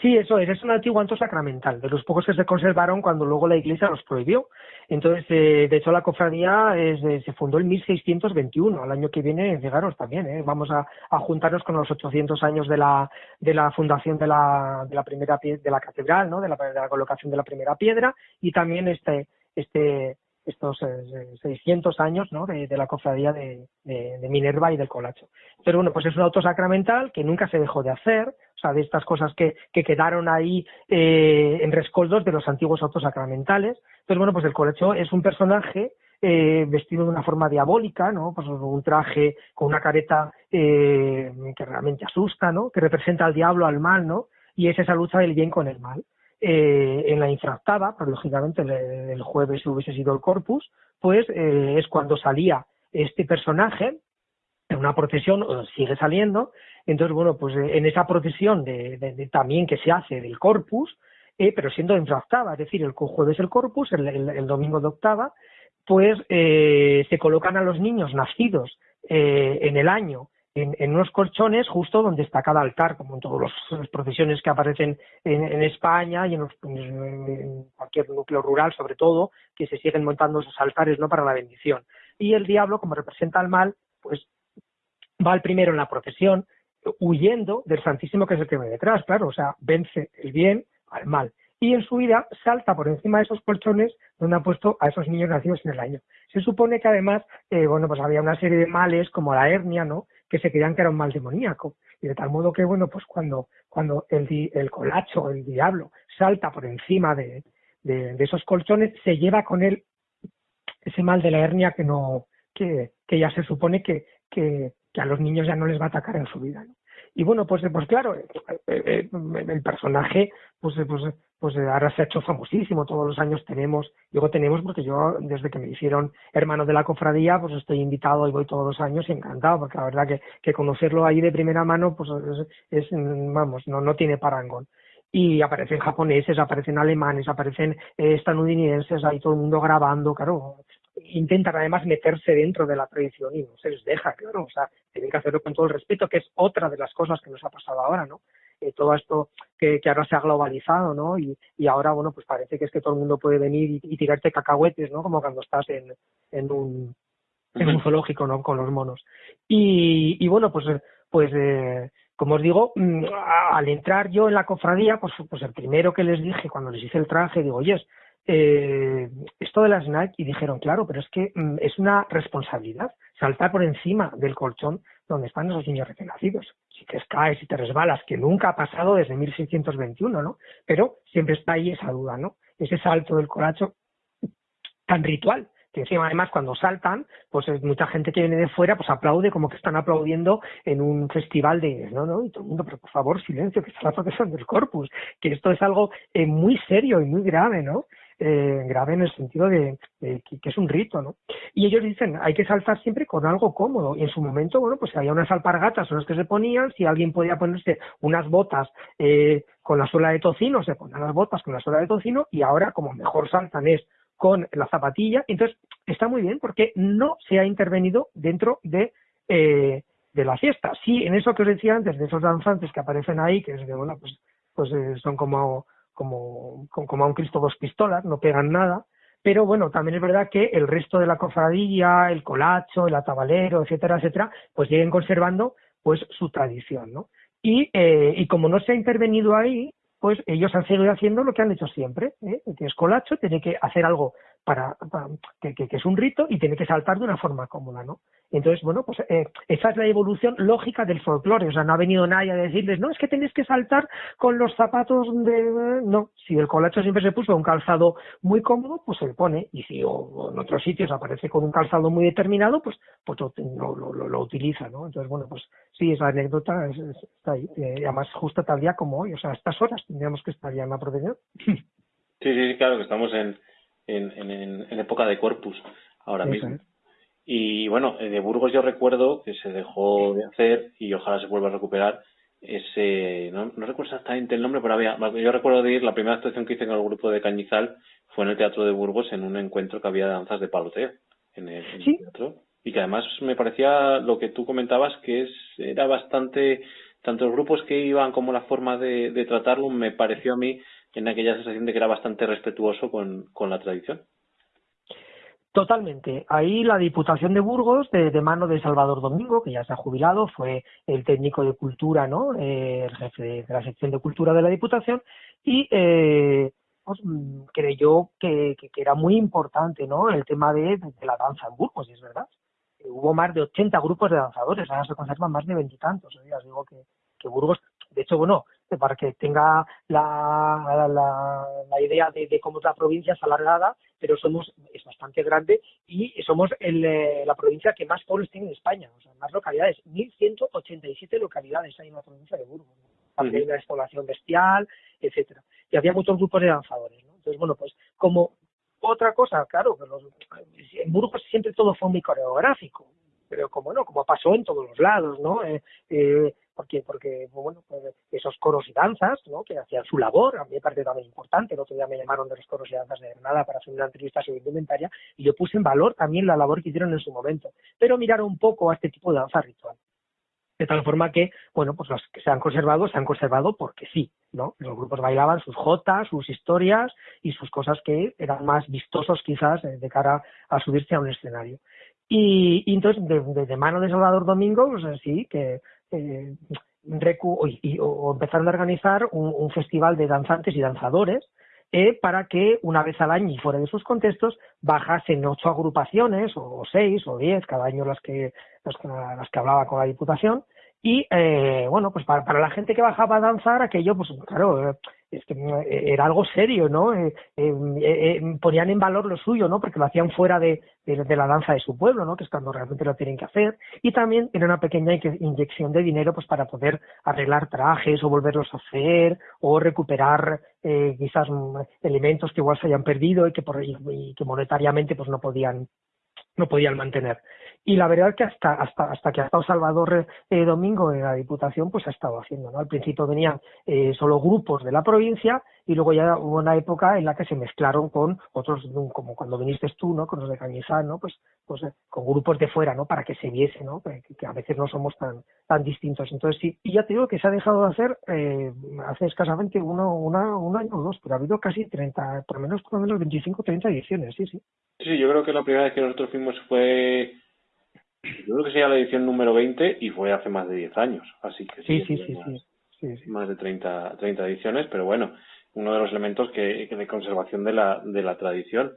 Sí, eso es, es un antiguo anto sacramental, de los pocos que se conservaron cuando luego la iglesia los prohibió. Entonces, eh, de hecho, la cofradía es, eh, se fundó en 1621, al año que viene, fijaros también, ¿eh? vamos a, a, juntarnos con los 800 años de la, de la fundación de la, de la primera de la catedral, ¿no? De la, de la colocación de la primera piedra y también este, este, estos 600 eh, años ¿no? de, la cofradía de, de, Minerva y del Colacho. Pero bueno, pues es un auto sacramental que nunca se dejó de hacer, o sea, de estas cosas que, que quedaron ahí eh, en rescoldos de los antiguos autos sacramentales. Pero bueno, pues el Colacho es un personaje eh, vestido de una forma diabólica, ¿no? Pues un traje con una careta eh, que realmente asusta, ¿no? Que representa al diablo, al mal, ¿no? Y es esa lucha del bien con el mal eh, en la infractada, pero lógicamente el, jueves hubiese sido el corpus, pues eh, es cuando salía este personaje en una procesión, sigue saliendo, entonces, bueno, pues en esa procesión de, también que se hace del corpus, pero siendo en octava, es decir, el jueves el corpus, el, domingo de octava, pues se colocan a los niños nacidos en el año en, unos colchones justo donde está cada altar, como en todas las procesiones que aparecen en, España y en, cualquier núcleo rural, sobre todo, que se siguen montando esos altares no para la bendición. Y el diablo, como representa el mal, pues va al primero en la procesión, huyendo del Santísimo que es el que viene detrás, claro, o sea, vence el bien al mal. Y en su vida salta por encima de esos colchones donde ha puesto a esos niños nacidos en el año. Se supone que además, eh, bueno, pues había una serie de males como la hernia, ¿no? que se creían que era un mal demoníaco. Y de tal modo que, bueno, pues cuando, cuando el, el colacho, el diablo, salta por encima de, de, esos colchones, se lleva con él ese mal de la hernia que no, que, que ya se supone que, que, que, a los niños ya no les va a atacar en su vida. Y bueno, pues, pues claro, eh, eh, el personaje, pues, pues pues eh, ahora se ha hecho famosísimo, todos los años tenemos, digo tenemos porque yo desde que me hicieron hermano de la cofradía, pues estoy invitado y voy todos los años y encantado, porque la verdad que, que conocerlo ahí de primera mano, pues es, vamos, no, no tiene parangón. Y aparecen japoneses, aparecen alemanes, aparecen eh, estadounidenses, ahí todo el mundo grabando, claro, intentan además meterse dentro de la tradición y no se les deja, claro, o sea, tienen que hacerlo con todo el respeto, que es otra de las cosas que nos ha pasado ahora, ¿no? Eh, todo esto que, que, ahora se ha globalizado, ¿no? Y, y, ahora, bueno, pues parece que es que todo el mundo puede venir y, tirarte cacahuetes, ¿no? Como cuando estás en, en un en un zoológico, ¿no? Con los monos. Y, y bueno, pues, pues eh, como os digo, mm, al entrar yo en la cofradía, pues, pues el primero que les dije cuando les hice el traje, digo, oye, eh, esto de las Nike, y dijeron, claro, pero es que mm, es una responsabilidad saltar por encima del colchón donde están esos niños recién nacidos. Si te caes, si te resbalas, que nunca ha pasado desde 1621, ¿no? Pero siempre está ahí esa duda, ¿no? Ese salto del coracho tan ritual, que encima además cuando saltan, pues es mucha gente que viene de fuera, pues aplaude como que están aplaudiendo en un festival de, no, no, y todo el mundo, pero por favor, silencio, que está la protección del corpus, que esto es algo eh, muy serio y muy grave, ¿no? Eh, grave en el sentido de, que, es un rito, ¿no? Y ellos dicen, hay que saltar siempre con algo cómodo. Y en su momento, bueno, pues había unas alpargatas son las que se ponían, si alguien podía ponerse unas botas eh, con la suela de tocino, se ponían las botas con la suela de tocino, y ahora como mejor saltan es con la zapatilla. Entonces, está muy bien porque no se ha intervenido dentro de... Eh, la fiesta. Sí, en eso que os decía antes, de esos danzantes que aparecen ahí, que es de, bueno, pues, pues son como como, como a un Cristo dos pistolas, no pegan nada, pero bueno, también es verdad que el resto de la cofradía, el colacho, el atabalero, etcétera, etcétera, pues siguen conservando pues su tradición, ¿no? Y, eh, y como no se ha intervenido ahí, pues ellos han seguido haciendo lo que han hecho siempre, ¿eh? que es colacho, tiene que hacer algo para, que, que, es un rito y tiene que saltar de una forma cómoda, ¿no? Entonces, bueno, pues eh, esa es la evolución lógica del folclore. O sea, no ha venido nadie a decirles, no, es que tenéis que saltar con los zapatos de... No, si el colacho siempre se puso un calzado muy cómodo, pues se le pone. Y si o, en otros sitios aparece con un calzado muy determinado, pues, pues lo, lo, utiliza, ¿no? Entonces, bueno, pues sí, esa anécdota está ahí. Eh, además, justo tal día como hoy. O sea, a estas horas tendríamos que estar ya en la protección. Sí, sí, claro, que estamos en, en, en, época de corpus ahora mismo. Y bueno, de Burgos yo recuerdo que se dejó de hacer y ojalá se vuelva a recuperar ese, no, no recuerdo exactamente el nombre, pero había, yo recuerdo de ir, la primera actuación que hice con el grupo de Cañizal fue en el Teatro de Burgos en un encuentro que había de danzas de paloteo en el, teatro. Y que además me parecía lo que tú comentabas que es, era bastante, tanto los grupos que iban como la forma de, de tratarlo, me pareció a mí en aquella sensación de que era bastante respetuoso con, la tradición. Totalmente. Ahí la Diputación de Burgos, de, mano de Salvador Domingo, que ya se ha jubilado, fue el técnico de cultura, ¿no? Eh, el jefe de, la sección de cultura de la Diputación, y eh, pues, mm, creyó que, era muy importante, ¿no? El tema de, la danza en Burgos, y es verdad. hubo más de 80 grupos de danzadores, ahora se conservan más de veintitantos. os digo que Burgos, de hecho, bueno, para que tenga la, la, la idea de, de, cómo es la provincia es alargada, pero somos es bastante grande y somos el, eh, la provincia que más pueblos tiene en España, o sea, más localidades, 1.187 localidades hay en la provincia de Burgos. Hay una despoblación bestial, etcétera. Y había muchos grupos de danzadores, ¿no? Entonces, bueno, pues como otra cosa, claro, los, en Burgos siempre todo fue muy coreográfico, pero como no, como pasó en todos los lados, ¿no? Eh, eh, porque, porque bueno, pues esos coros y danzas, ¿no? Que hacían su labor, a mí me parece también importante, el otro día me llamaron de los coros y danzas de Granada para hacer una entrevista sobre indumentaria, y yo puse en valor también la labor que hicieron en su momento, pero mirar un poco a este tipo de danza ritual. De tal forma que, bueno, pues los que se han conservado, se han conservado porque sí, ¿no? Los grupos bailaban sus jotas, sus historias y sus cosas que eran más vistosos quizás eh, de cara a subirse a un escenario. Y, entonces, de, mano de Salvador Domingo, pues sí, que eh, recu y, o empezaron a organizar un, festival de danzantes y danzadores eh, para que una vez al año y fuera de sus contextos bajasen ocho agrupaciones o seis o diez cada año las que las que, las que hablaba con la Diputación y eh, bueno pues para, para la gente que bajaba a danzar aquello pues claro es que eh, era algo serio, ¿no? Eh, eh, ponían en valor lo suyo, ¿no? Porque lo hacían fuera de, de, la danza de su pueblo, ¿no? Que es cuando realmente lo tienen que hacer. Y también era una pequeña inyección de dinero, pues para poder arreglar trajes o volverlos a hacer o recuperar quizás mm, elementos que igual se hayan perdido y que, por, y que monetariamente pues no podían no podían mantener. Y la verdad es que hasta, hasta, hasta que ha estado Salvador eh, Domingo en la Diputación, pues ha estado haciendo, ¿no? Al principio venían eh, solo grupos de la provincia y luego ya hubo una época en la que se mezclaron con otros, como cuando viniste tú, ¿no? Con los de Cañizán, ¿no? Pues, pues eh, con grupos de fuera, ¿no? Para que se viese, ¿no? Que, a veces no somos tan, tan distintos. Entonces sí, y ya te digo que se ha dejado de hacer eh, hace escasamente uno, una, un año o dos, pero ha habido casi 30, por lo menos, por lo menos 25, 30 ediciones, sí, sí. Sí, yo creo que la primera vez que nosotros fuimos fue yo creo que sería la edición número 20 y fue hace más de 10 años, así que sí, sí, sí, más, más de 30, 30 ediciones, pero bueno, uno de los elementos que, de conservación de la, de la tradición.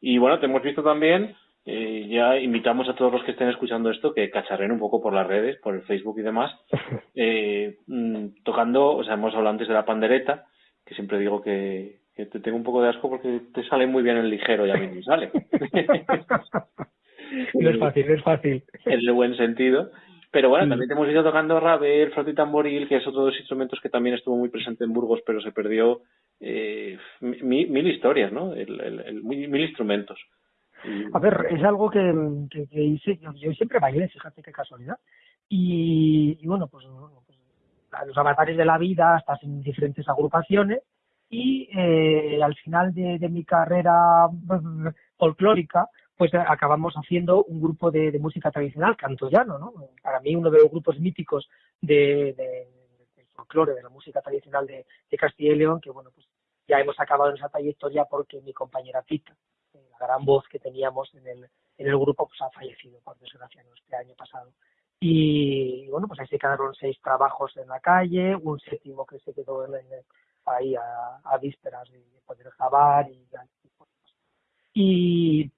Y bueno, te hemos visto también, eh, ya invitamos a todos los que estén escuchando esto que cacharren un poco por las redes, por el Facebook y demás, eh, mm, tocando, o sea, hemos hablado antes de la pandereta, que siempre digo que, que te tengo un poco de asco porque te sale muy bien el ligero y a mí me sale. no es fácil, no es fácil. En el buen sentido. Pero bueno, también te hemos ido tocando rabel, flauta y tamboril, que es otro de los instrumentos que también estuvo muy presente en Burgos, pero se perdió eh, mil, historias, ¿no? El, mil, instrumentos. A ver, es algo que, hice, yo, siempre bailé, fíjate qué casualidad. Y, bueno, pues, pues, los avatares de la vida, estás en diferentes agrupaciones y eh, al final de, de mi carrera folclórica, pues acabamos haciendo un grupo de, música tradicional, cantoyano, ¿no? Para mí uno de los grupos míticos de, del folclore, de la música tradicional de, Castilla y León, que bueno, pues ya hemos acabado en esa trayectoria porque mi compañera Pita, eh, la gran voz que teníamos en el, en el grupo, pues ha fallecido, por desgracia, ¿no? este año pasado. Y, bueno, pues ahí se quedaron seis trabajos en la calle, un séptimo que se quedó en, ahí a, vísperas de poder grabar y, y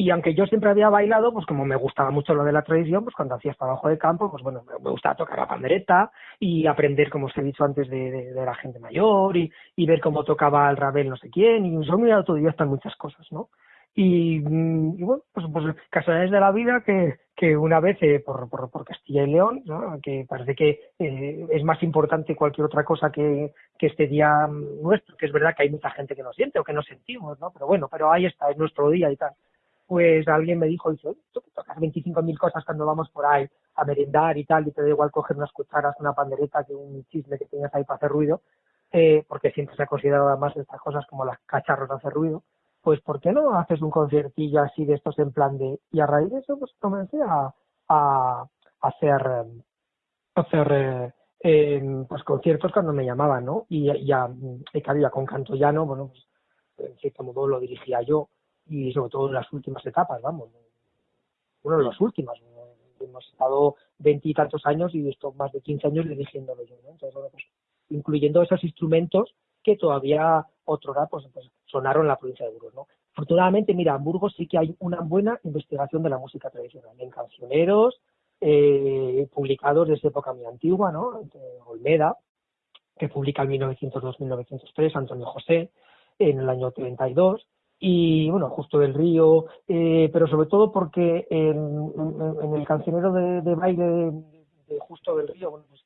y aunque yo siempre había bailado, pues como me gustaba mucho lo de la tradición, pues cuando hacía trabajo de campo, pues bueno, me gustaba tocar la pandereta y aprender, como os he dicho antes, de, la gente mayor y, ver cómo tocaba el rabel no sé quién, y soy muy autodidacta en muchas cosas, ¿no? Y, mm, y, bueno, pues, pues casualidades de la vida que, que una vez eh, por, por, Castilla y León, ¿no? que parece que eh, es más importante cualquier otra cosa que, que este día nuestro, que es verdad que hay mucha gente que no siente o que no sentimos, ¿no? Pero bueno, pero ahí está, es nuestro día y tal pues alguien me dijo, dice, tú que tocas 25.000 cosas cuando vamos por ahí a merendar y tal, y te da igual coger unas cucharas, una pandereta que un chisme que tengas ahí para hacer ruido, eh, porque siempre se ha considerado además estas cosas como las cacharros de hacer ruido, pues ¿por qué no haces un conciertillo así de estos en plan de... Y a raíz de eso pues comencé a, a, hacer, hacer eh, pues conciertos cuando me llamaban, ¿no? Y ya, he caído con canto llano, bueno, pues en cierto modo lo dirigía yo, y sobre todo en las últimas etapas, vamos. Bueno, en las últimas. Hemos estado veintitantos años y esto más de quince años dirigiéndolo yo, ¿no? Entonces, bueno, pues incluyendo esos instrumentos que todavía otrora pues, pues, sonaron en la provincia de Burgos, ¿no? Afortunadamente, mira, en Burgos sí que hay una buena investigación de la música tradicional, en cancioneros, eh, publicados desde época muy antigua, ¿no? Olmeda, que publica en 1902-1903, Antonio José, en el año 32, y bueno, Justo del Río, eh, pero sobre todo porque en, en, el cancionero de, de baile de, Justo del Río, bueno, pues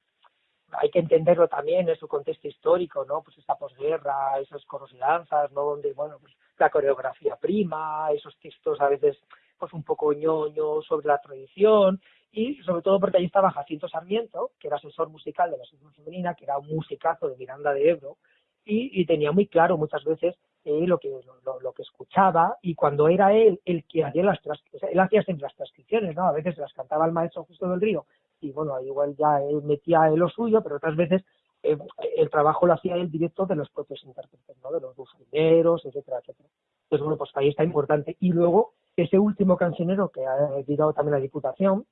hay que entenderlo también en su contexto histórico, ¿no? Pues esa posguerra, esos coros y danzas, ¿no? Donde, bueno, pues la coreografía prima, esos textos a veces pues un poco ñoño sobre la tradición y sobre todo porque allí estaba Jacinto Sarmiento, que era asesor musical de la Asociación Femenina, que era un musicazo de Miranda de Ebro, y, tenía muy claro muchas veces lo que lo, que escuchaba y cuando era él el que hacía las él hacía siempre las transcripciones, ¿no? A veces las cantaba el maestro Justo del Río y bueno, igual ya él metía lo suyo, pero otras veces eh, el trabajo lo hacía él directo de los propios intérpretes, ¿no? De los bufineros, etcétera, etcétera. Entonces, bueno, pues ahí está importante. Y luego, ese último cancionero que ha editado también la Diputación,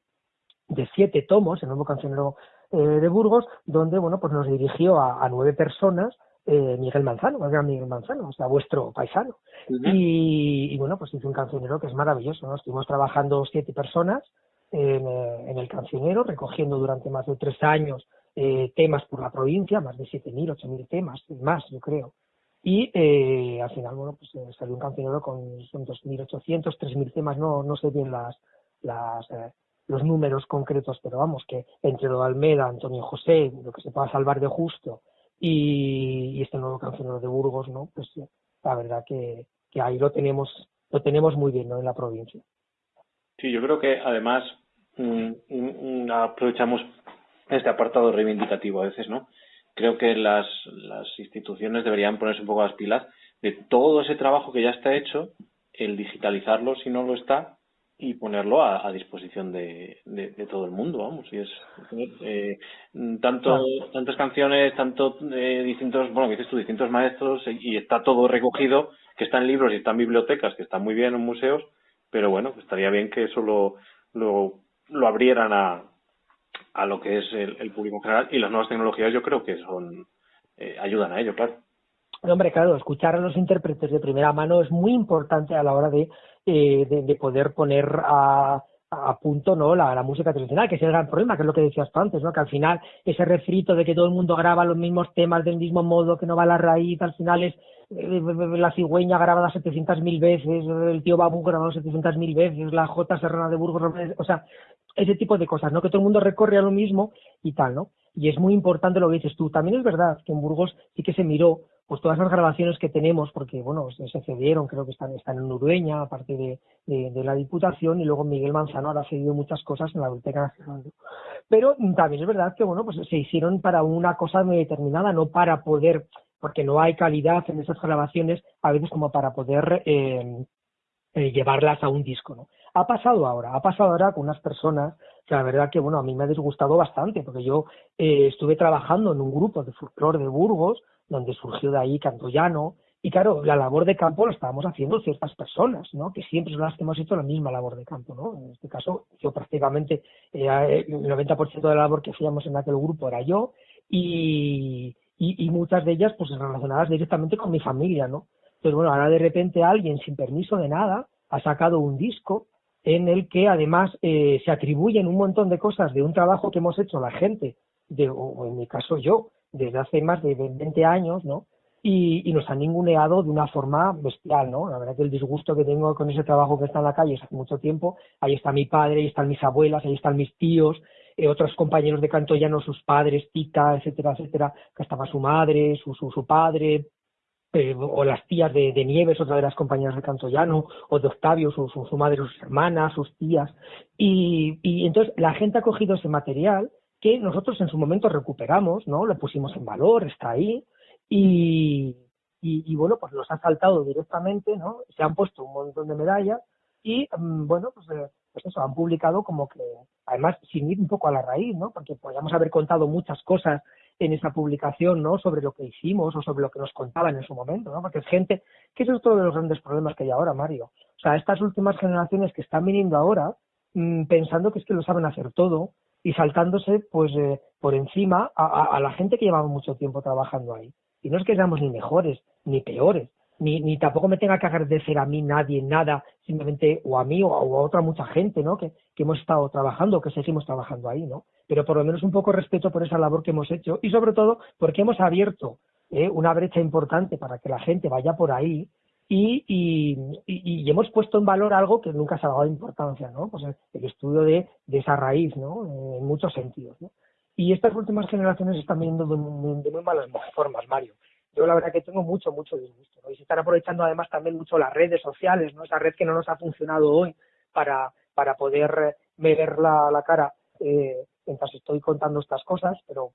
de siete tomos, el nuevo cancionero eh, de Burgos, donde, bueno, pues nos dirigió a, nueve personas, eh, Miguel Manzano, el gran Miguel Manzano, o sea, vuestro paisano. y, bueno, pues hizo un cancionero que es maravilloso, ¿no? Estuvimos trabajando siete personas en, eh, en el cancionero, recogiendo durante más de tres años eh, temas por la provincia, más de 7.000, 8.000 temas, más, yo creo. Y eh, al final, bueno, pues salió un cancionero con, son 2.800, 3.000 temas, no, no sé bien las, las, los números concretos, pero vamos, que entre lo de Almeda, Antonio José, lo que se pueda salvar de justo, y, y este nuevo cancionero de Burgos, ¿no? Pues la verdad que, que ahí lo tenemos, lo tenemos muy bien, ¿no? En la provincia. Sí, yo creo que además mm, mm, aprovechamos este apartado reivindicativo a veces, ¿no? Creo que las, las instituciones deberían ponerse un poco las pilas de todo ese trabajo que ya está hecho, el digitalizarlo si no lo está y ponerlo a, disposición de, de, todo el mundo, vamos. Y es eh, tanto tantas canciones, tanto eh, distintos, bueno, dices tú, distintos maestros y está todo recogido, que está en libros y está en bibliotecas, que está muy bien en museos, pero bueno, estaría bien que eso lo, lo, lo abrieran a, a lo que es el, público general y las nuevas tecnologías yo creo que son eh, ayudan a ello, claro. Hombre, claro, escuchar a los intérpretes de primera mano es muy importante a la hora de, eh, de, poder poner a, a punto no la, la, música tradicional, que es el gran problema, que es lo que decías tú antes, ¿no? que al final ese refrito de que todo el mundo graba los mismos temas del mismo modo, que no va a la raíz, al final es eh, la cigüeña grabada 700.000 veces, el tío Babu grabado 700.000 veces, la J Serrana de Burgos, o sea, ese tipo de cosas, ¿no? Que todo el mundo recorre a lo mismo y tal, ¿no? Y es muy importante lo que dices tú. También es verdad que en Burgos sí que se miró pues todas las grabaciones que tenemos, porque bueno, se cedieron, creo que están, están en Urueña, aparte de, de, la Diputación, y luego Miguel Manzano ha cedido muchas cosas en la Biblioteca Nacional. Pero también es verdad que bueno, pues se hicieron para una cosa muy determinada, no para poder, porque no hay calidad en esas grabaciones, a veces como para poder eh, eh, llevarlas a un disco, ¿no? Ha pasado ahora, ha pasado ahora con unas personas que la verdad que, bueno, a mí me ha disgustado bastante, porque yo eh, estuve trabajando en un grupo de folclore de Burgos, donde surgió de ahí Cantoyano, y claro, la labor de campo la estábamos haciendo ciertas personas, ¿no? Que siempre son las que hemos hecho la misma labor de campo, ¿no? En este caso, yo prácticamente, eh, el 90% de la labor que hacíamos en aquel grupo era yo, y, y, muchas de ellas, pues relacionadas directamente con mi familia, ¿no? Entonces, bueno, ahora de repente alguien sin permiso de nada ha sacado un disco en el que además eh, se atribuyen un montón de cosas de un trabajo que hemos hecho la gente, de, o en mi caso yo, desde hace más de 20 años, ¿no? Y, y, nos han ninguneado de una forma bestial, ¿no? La verdad que el disgusto que tengo con ese trabajo que está en la calle hace mucho tiempo, ahí está mi padre, ahí están mis abuelas, ahí están mis tíos, eh, otros compañeros de canto ya no sus padres, tita, etcétera, etcétera, que estaba su madre, su, su, su padre, eh, o las tías de, Nieves, otra de las compañeras de Cantollano, o de Octavio, su, su, madre, sus hermanas, sus tías. Y, y, entonces la gente ha cogido ese material que nosotros en su momento recuperamos, ¿no? Lo pusimos en valor, está ahí, y, y, bueno, pues los ha saltado directamente, ¿no? Se han puesto un montón de medallas y, mm, bueno, pues, eh, pues eso, han publicado como que, además, sin ir un poco a la raíz, ¿no? Porque podríamos haber contado muchas cosas en esa publicación, ¿no? Sobre lo que hicimos o sobre lo que nos contaban en su momento, ¿no? Porque es gente, que eso es otro de los grandes problemas que hay ahora, Mario. O sea, estas últimas generaciones que están viniendo ahora, mmm, pensando que es que lo saben hacer todo y saltándose, pues, eh, por encima a, la gente que llevaba mucho tiempo trabajando ahí. Y no es que seamos ni mejores ni peores, ni, ni tampoco me tenga que agradecer a mí nadie nada, simplemente o a mí o a, otra mucha gente, ¿no? Que, que hemos estado trabajando, que seguimos trabajando ahí, ¿no? Pero por lo menos un poco respeto por esa labor que hemos hecho y sobre todo porque hemos abierto ¿eh? una brecha importante para que la gente vaya por ahí y, y, y, hemos puesto en valor algo que nunca se ha dado importancia, ¿no? Pues el, estudio de, de, esa raíz, ¿no? En muchos sentidos, ¿no? Y estas últimas generaciones están viendo de, de, de muy malas formas, Mario yo la verdad que tengo mucho, mucho disgusto. ¿no? Y se están aprovechando además también mucho las redes sociales, ¿no? Esa red que no nos ha funcionado hoy para, para poder ver la, la cara eh, mientras estoy contando estas cosas, pero,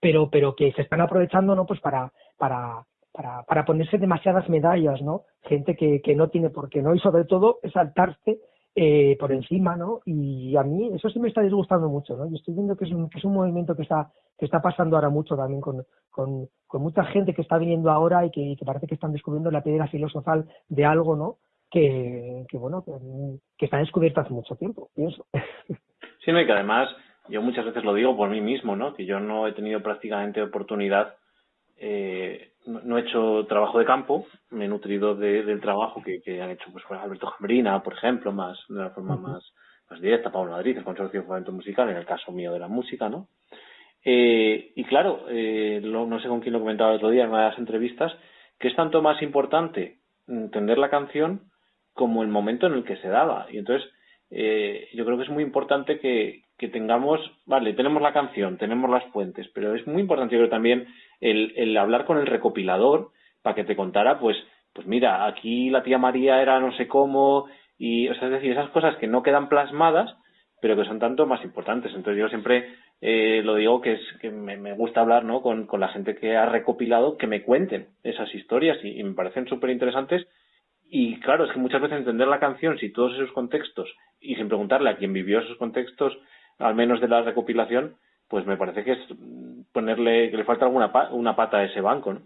pero, pero que se están aprovechando, ¿no? Pues para, para, para, para ponerse demasiadas medallas, ¿no? Gente que, que no tiene por qué, ¿no? Y sobre todo saltarse eh, por encima, ¿no? Y a mí eso sí me está disgustando mucho, ¿no? Y estoy viendo que es un, que es un movimiento que está, que está pasando ahora mucho también con, con, con mucha gente que está viniendo ahora y que, que, parece que están descubriendo la piedra filosofal de algo, ¿no? Que, que bueno, que, que está descubierto hace mucho tiempo, pienso. Sí, no, y que además yo muchas veces lo digo por mí mismo, ¿no? Que yo no he tenido prácticamente oportunidad eh, no, he hecho trabajo de campo, me he nutrido de, del trabajo que, que han hecho pues, Alberto Jambrina, por ejemplo, más de una forma más, más directa, Pablo Madrid, el Consorcio de Fomento Musical, en el caso mío de la música, ¿no? Eh, y claro, eh, no sé con quién lo comentaba el otro día en una de las entrevistas, que es tanto más importante entender la canción como el momento en el que se daba. Y entonces, eh, yo creo que es muy importante que, que tengamos, vale, tenemos la canción, tenemos las fuentes, pero es muy importante, yo creo también, el, hablar con el recopilador para que te contara, pues, pues mira, aquí la tía María era no sé cómo, y, o sea, es decir, esas cosas que no quedan plasmadas, pero que son tanto más importantes. Entonces yo siempre eh, lo digo que es que me, gusta hablar ¿no? con, con, la gente que ha recopilado, que me cuenten esas historias y, me parecen súper interesantes. Y claro, es que muchas veces entender la canción, si todos esos contextos, y sin preguntarle a quien vivió esos contextos, al menos de la recopilación, pues me parece que es ponerle, que le falta alguna una pata a ese banco, ¿no?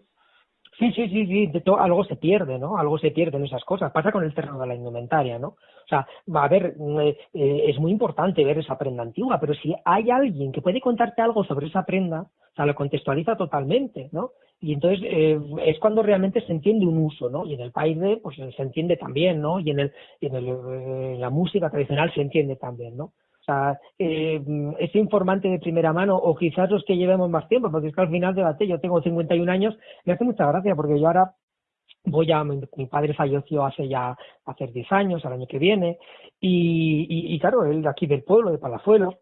Sí, sí, sí, sí, de algo se pierde, ¿no? Algo se pierde en esas cosas. Pasa con el terreno de la indumentaria, ¿no? O sea, va a ver, eh, eh, es muy importante ver esa prenda antigua, pero si hay alguien que puede contarte algo sobre esa prenda, o sea, lo contextualiza totalmente, ¿no? Y entonces eh, es cuando realmente se entiende un uso, ¿no? Y en el país pues se entiende también, ¿no? Y en el, y en, el, en la música tradicional se entiende también, ¿no? Sea, eh, ese informante de primera mano, o quizás los que llevemos más tiempo, porque es que al final debate, yo tengo 51 años, me hace mucha gracia, porque yo ahora voy a, mi, padre falleció hace ya, hace 10 años, al año que viene, y, y, claro, él aquí del pueblo, de Palazuelos,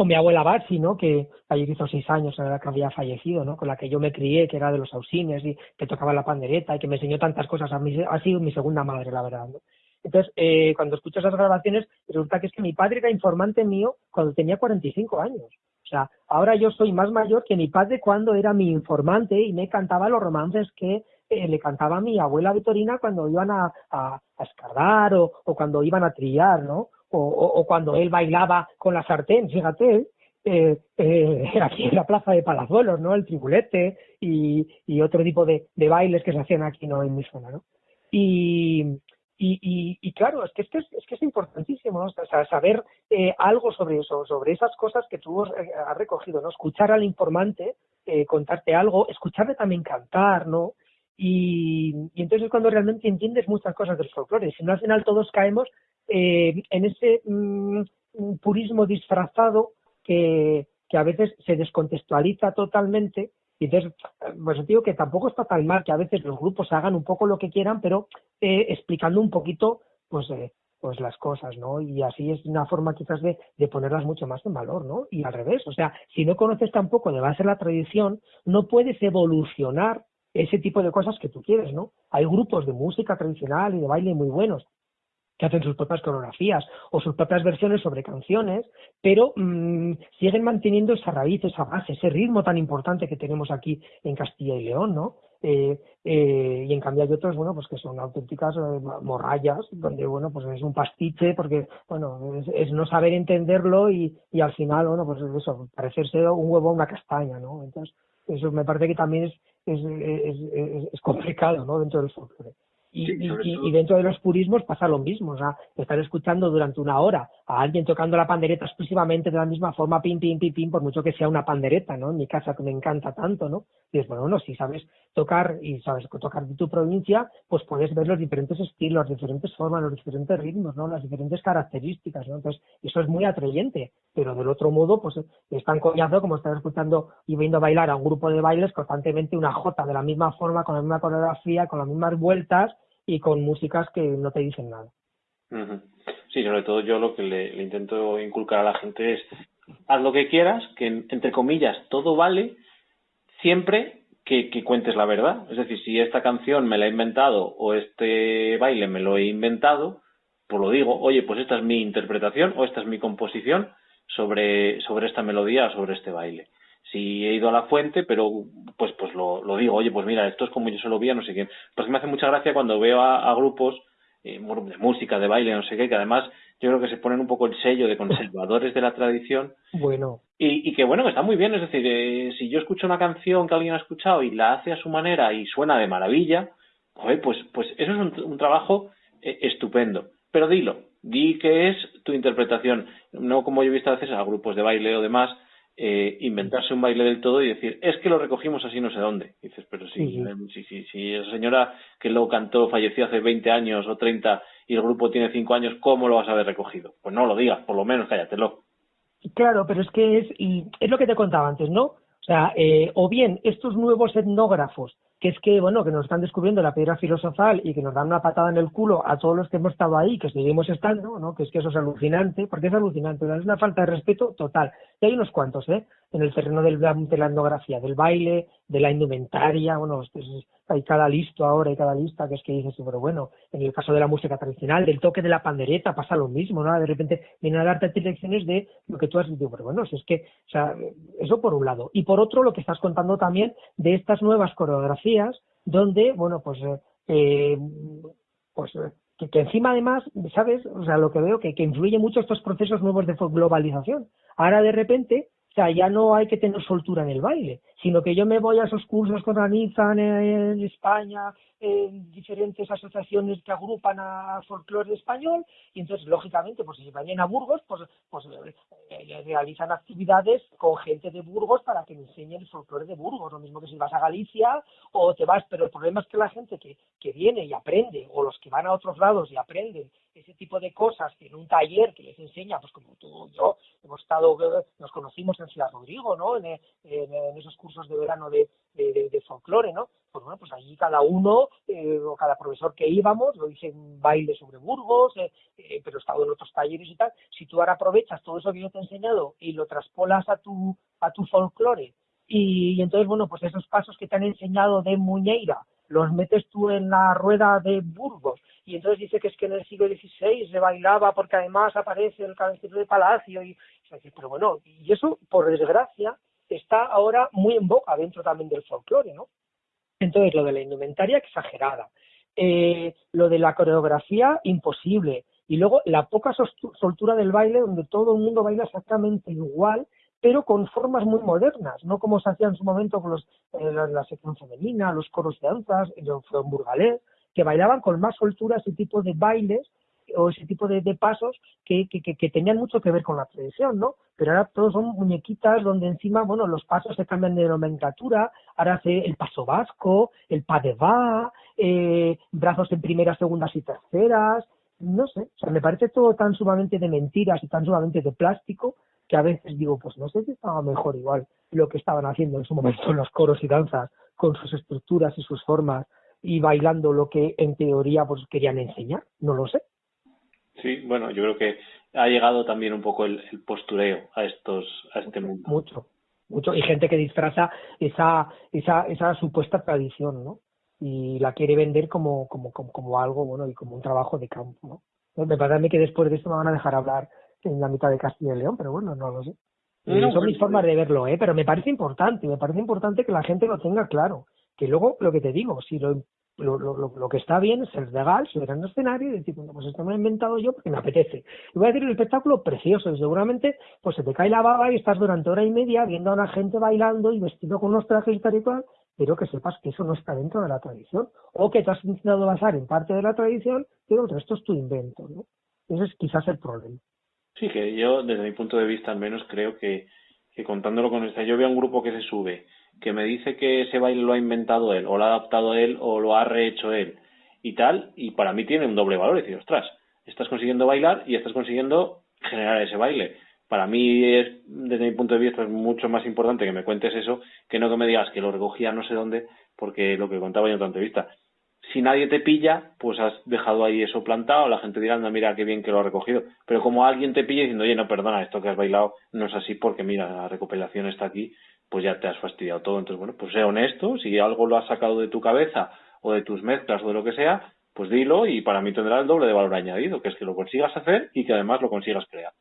o mi abuela Barsi, ¿no? Que ayer hizo seis años, la que había fallecido, ¿no? Con la que yo me crié, que era de los ausines y que tocaba la pandereta y que me enseñó tantas cosas. A ha sido mi segunda madre, la verdad, ¿no? Entonces, eh, cuando escucho esas grabaciones, resulta que es que mi padre era informante mío cuando tenía 45 años. O sea, ahora yo soy más mayor que mi padre cuando era mi informante y me cantaba los romances que eh, le cantaba mi abuela Vitorina cuando iban a, a, escardar o, cuando iban a trillar, ¿no? O, o, cuando él bailaba con la sartén, fíjate, eh, eh, aquí en la plaza de Palazuelos, ¿no? El tribulete y, otro tipo de, bailes que se hacían aquí, ¿no? En mi zona, ¿no? Y, y, y, y, claro, es que, es que, es, que es importantísimo ¿no? saber eh, algo sobre eso, sobre esas cosas que tú eh, has recogido, ¿no? Escuchar al informante, eh, contarte algo, escucharle también cantar, ¿no? Y, y, entonces es cuando realmente entiendes muchas cosas del folclore. Si no, al final todos caemos eh, en ese mm, purismo disfrazado que, que a veces se descontextualiza totalmente y entonces, pues digo que tampoco está tan mal que a veces los grupos hagan un poco lo que quieran, pero eh, explicando un poquito, pues, eh, pues las cosas, ¿no? Y así es una forma quizás de, de ponerlas mucho más en valor, ¿no? Y al revés, o sea, si no conoces tampoco de ser la tradición, no puedes evolucionar ese tipo de cosas que tú quieres, ¿no? Hay grupos de música tradicional y de baile muy buenos, que hacen sus propias coreografías o sus propias versiones sobre canciones, pero mmm, siguen manteniendo esa raíz, esa base, ese ritmo tan importante que tenemos aquí en Castilla y León, ¿no? Eh, eh, y en cambio hay otros, bueno, pues que son auténticas eh, morrayas, donde, bueno, pues es un pastiche, porque, bueno, es, no saber entenderlo y, al final, bueno, pues eso, parecerse un huevo a una castaña, ¿no? Entonces, eso me parece que también es complicado, ¿no? Dentro del folclore. Y, sí, y, y, dentro de los purismos pasa lo mismo, o sea, estar escuchando durante una hora a alguien tocando la pandereta exclusivamente de la misma forma, pim, pim, pim, pim, por mucho que sea una pandereta, ¿no? En mi casa que me encanta tanto, ¿no? Y es bueno, bueno, si sabes tocar y sabes tocar de tu provincia, pues puedes ver los diferentes estilos, las diferentes formas, los diferentes ritmos, ¿no? Las diferentes características, ¿no? Entonces, eso es muy atrayente, pero del otro modo, pues es tan coñazo como estar escuchando y viendo bailar a un grupo de bailes constantemente una jota de la misma forma, con la misma coreografía, con las mismas vueltas, y con músicas que no te dicen nada. Sí, sobre todo yo lo que le, intento inculcar a la gente es haz lo que quieras, que entre comillas todo vale, siempre que, que, cuentes la verdad. Es decir, si esta canción me la he inventado o este baile me lo he inventado, pues lo digo, oye, pues esta es mi interpretación o esta es mi composición sobre, sobre esta melodía o sobre este baile. Si he ido a la fuente, pero pues pues lo, lo digo, oye, pues mira, esto es como yo se lo vi no sé quién. Pues me hace mucha gracia cuando veo a, grupos eh, de música, de baile, no sé qué, que además yo creo que se ponen un poco el sello de conservadores de la tradición. Bueno. Y, y que bueno, que está muy bien, es decir, eh, si yo escucho una canción que alguien ha escuchado y la hace a su manera y suena de maravilla, pues, pues eso es un, trabajo eh, estupendo. Pero dilo, di que es tu interpretación, no como yo he visto a veces a grupos de baile o demás, eh, inventarse un baile del todo y decir, es que lo recogimos así no sé dónde. dices, pero sí, sí, sí, sí, esa señora que luego cantó falleció hace 20 años o 30 y el grupo tiene 5 años, ¿cómo lo vas a haber recogido? Pues no lo digas, por lo menos cállatelo. Claro, pero es que es, y es lo que te contaba antes, ¿no? O sea, eh, o bien estos nuevos etnógrafos que es que, bueno, que nos están descubriendo la piedra filosofal y que nos dan una patada en el culo a todos los que hemos estado ahí, que seguimos estando, ¿no? Que es que eso es alucinante, porque es alucinante, es una falta de respeto total. Y hay unos cuantos, ¿eh? En el terreno de la etnografía, del baile, de la indumentaria, bueno, hay cada listo ahora, hay cada lista que es que dices, pero bueno, en el caso de la música tradicional, del toque de la pandereta pasa lo mismo, ¿no? De repente vienen a darte lecciones de lo que tú has dicho, pero bueno, si es que, o sea, eso por un lado. Y por otro, lo que estás contando también de estas nuevas coreografías, donde, bueno, pues, eh, pues que, que, encima además, ¿sabes? O sea, lo que veo que, que influye mucho estos procesos nuevos de globalización. Ahora de repente sea, ya no hay que tener soltura en el baile, sino que yo me voy a esos cursos que organizan en España, en diferentes asociaciones que agrupan a folclore español, y entonces, lógicamente, pues si vayan a Burgos, pues, pues eh, realizan actividades con gente de Burgos para que enseñen el folclore de Burgos, lo mismo que si vas a Galicia o te vas, pero el problema es que la gente que, que viene y aprende, o los que van a otros lados y aprenden ese tipo de cosas en un taller que les enseña, pues como tú y yo hemos estado, nos conocimos en Ciudad Rodrigo, ¿no? En, esos cursos de verano de, de, folclore, ¿no? Pues bueno, pues allí cada uno eh, o cada profesor que íbamos, lo hice en baile sobre Burgos, eh, eh, pero he estado en otros talleres y tal. Si tú ahora aprovechas todo eso que yo te he enseñado y lo traspolas a tu, a tu folclore y, y entonces, bueno, pues esos pasos que te han enseñado de Muñeira, los metes tú en la rueda de Burgos y entonces dice que es que en el siglo XVI se bailaba porque además aparece el cabecero de palacio y, pero bueno, y eso por desgracia está ahora muy en boca dentro también del folclore, ¿no? Entonces lo de la indumentaria exagerada, eh, lo de la coreografía imposible. Y luego la poca soltura del baile donde todo el mundo baila exactamente igual pero con formas muy modernas, no como se hacía en su momento con los, eh, la, sección femenina, los coros de danzas, el burgalés, que bailaban con más soltura ese tipo de bailes o ese tipo de, pasos que, tenían mucho que ver con la tradición, ¿no? Pero ahora todos son muñequitas donde encima, bueno, los pasos se cambian de nomenclatura, ahora hace el paso vasco, el pas de va, eh, brazos en primeras, segundas y terceras, no sé, o sea, me parece todo tan sumamente de mentiras y tan sumamente de plástico que a veces digo, pues no sé si estaba mejor igual lo que estaban haciendo en su momento los coros y danzas, con sus estructuras y sus formas, y bailando lo que en teoría pues querían enseñar, no lo sé. Sí, bueno, yo creo que ha llegado también un poco el, postureo a estos a este mundo. Mucho, mucho y gente que disfraza esa esa esa supuesta tradición, ¿no? Y la quiere vender como como como, como algo bueno y como un trabajo de campo, ¿no? Me parece a mí que después de esto me van a dejar hablar en la mitad de Castilla y León, pero bueno, no lo sé. son mis formas de verlo, ¿eh? pero me parece importante, me parece importante que la gente lo tenga claro. Que luego, lo que te digo, si lo, lo, lo, lo que está bien es el legal, subir el escenario y decir, bueno, pues esto me lo he inventado yo porque me apetece. Y voy a decir un espectáculo precioso, y seguramente pues se te cae la baba y estás durante hora y media viendo a una gente bailando y vestido con unos trajes y tal pero que sepas que eso no está dentro de la tradición, o que te has intentado basar en parte de la tradición, pero el resto es tu invento, ¿no? Ese es quizás el problema. Sí, que yo, desde mi punto de vista al menos, creo que, que contándolo con esta, yo veo un grupo que se sube, que me dice que ese baile lo ha inventado él, o lo ha adaptado él, o lo ha rehecho él, y tal, y para mí tiene un doble valor, es decir, ostras, estás consiguiendo bailar y estás consiguiendo generar ese baile. Para mí, es, desde mi punto de vista, es mucho más importante que me cuentes eso que no que me digas que lo recogía no sé dónde, porque lo que contaba yo en tu entrevista, si nadie te pilla, pues has dejado ahí eso plantado, la gente dirá, no, mira qué bien que lo ha recogido. Pero como alguien te pilla diciendo, oye, no, perdona, esto que has bailado no es así porque mira, la recopilación está aquí, pues ya te has fastidiado todo. Entonces, bueno, pues sé honesto, si algo lo has sacado de tu cabeza o de tus mezclas o de lo que sea, pues dilo y para mí tendrá el doble de valor añadido, que es que lo consigas hacer y que además lo consigas crear.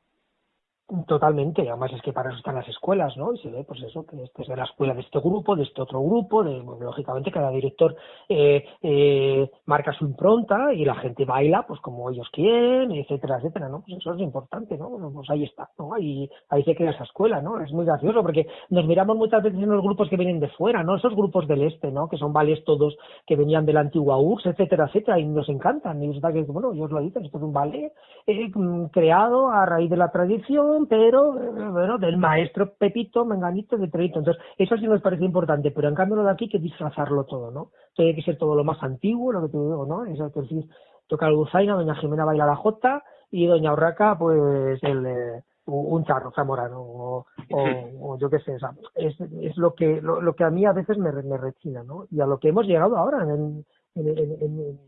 Totalmente, además es que para eso están las escuelas, ¿no? Y se ve, pues eso, que este es de la escuela de este grupo, de este otro grupo, de, lógicamente cada director eh, eh, marca su impronta y la gente baila, pues como ellos quieren, etcétera, etcétera, ¿no? Pues eso es importante, ¿no? Pues ahí está, ¿no? Ahí, ahí se crea esa escuela, ¿no? Es muy gracioso porque nos miramos muchas veces en los grupos que vienen de fuera, ¿no? Esos grupos del este, ¿no? Que son vales todos que venían de la antigua URSS, etcétera, etcétera, y nos encantan. Y resulta que, bueno, ellos lo dicen, esto es un ballet eh, creado a raíz de la tradición pero bueno, del maestro Pepito, Menganito, de Trevito. Entonces, eso sí nos parece importante, pero en cambio lo de aquí hay que disfrazarlo todo, ¿no? Tiene que ser todo lo más antiguo, lo que te digo, ¿no? Eso que decir, toca el Buzaina, doña Jimena baila la jota y doña Urraca, pues el eh, un charro zamorano o, o, yo qué sé, es, es lo que lo, que a mí a veces me, me rechina, ¿no? Y a lo que hemos llegado ahora en, en, en,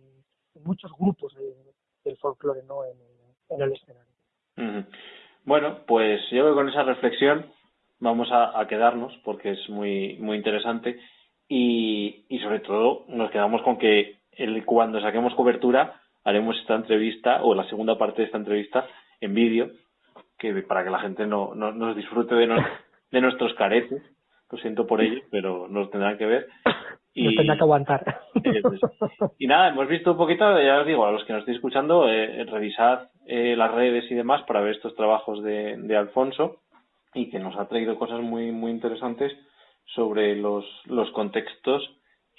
en muchos grupos del folclore, ¿no? En, el escenario. Bueno, pues yo creo que con esa reflexión vamos a, quedarnos porque es muy, muy interesante. Y, y sobre todo nos quedamos con que el, cuando saquemos cobertura haremos esta entrevista o la segunda parte de esta entrevista en vídeo que para que la gente no, no nos disfrute de, de nuestros caretes. Lo siento por ello pero nos tendrán que ver. Y nos tendrá que aguantar. y nada hemos visto un poquito ya os digo a los que nos estéis escuchando eh, revisad eh, las redes y demás para ver estos trabajos de, de Alfonso y que nos ha traído cosas muy muy interesantes sobre los, los contextos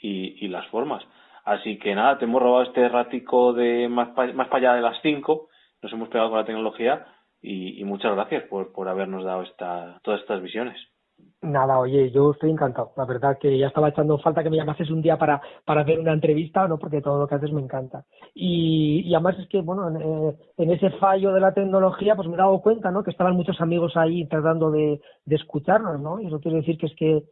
y, y las formas. Así que nada, te hemos robado este ratico de más, más para allá de las 5, nos hemos pegado con la tecnología y, y muchas gracias por, por habernos dado esta, todas estas visiones. Nada, oye, yo estoy encantado. La verdad que ya estaba echando falta que me llamases un día para, para hacer una entrevista, ¿no? Porque todo lo que haces me encanta. Y, y además es que, bueno, en, eh, en, ese fallo de la tecnología, pues me he dado cuenta, ¿no? Que estaban muchos amigos ahí tratando de, de escucharnos, ¿no? Y eso quiere decir que es que,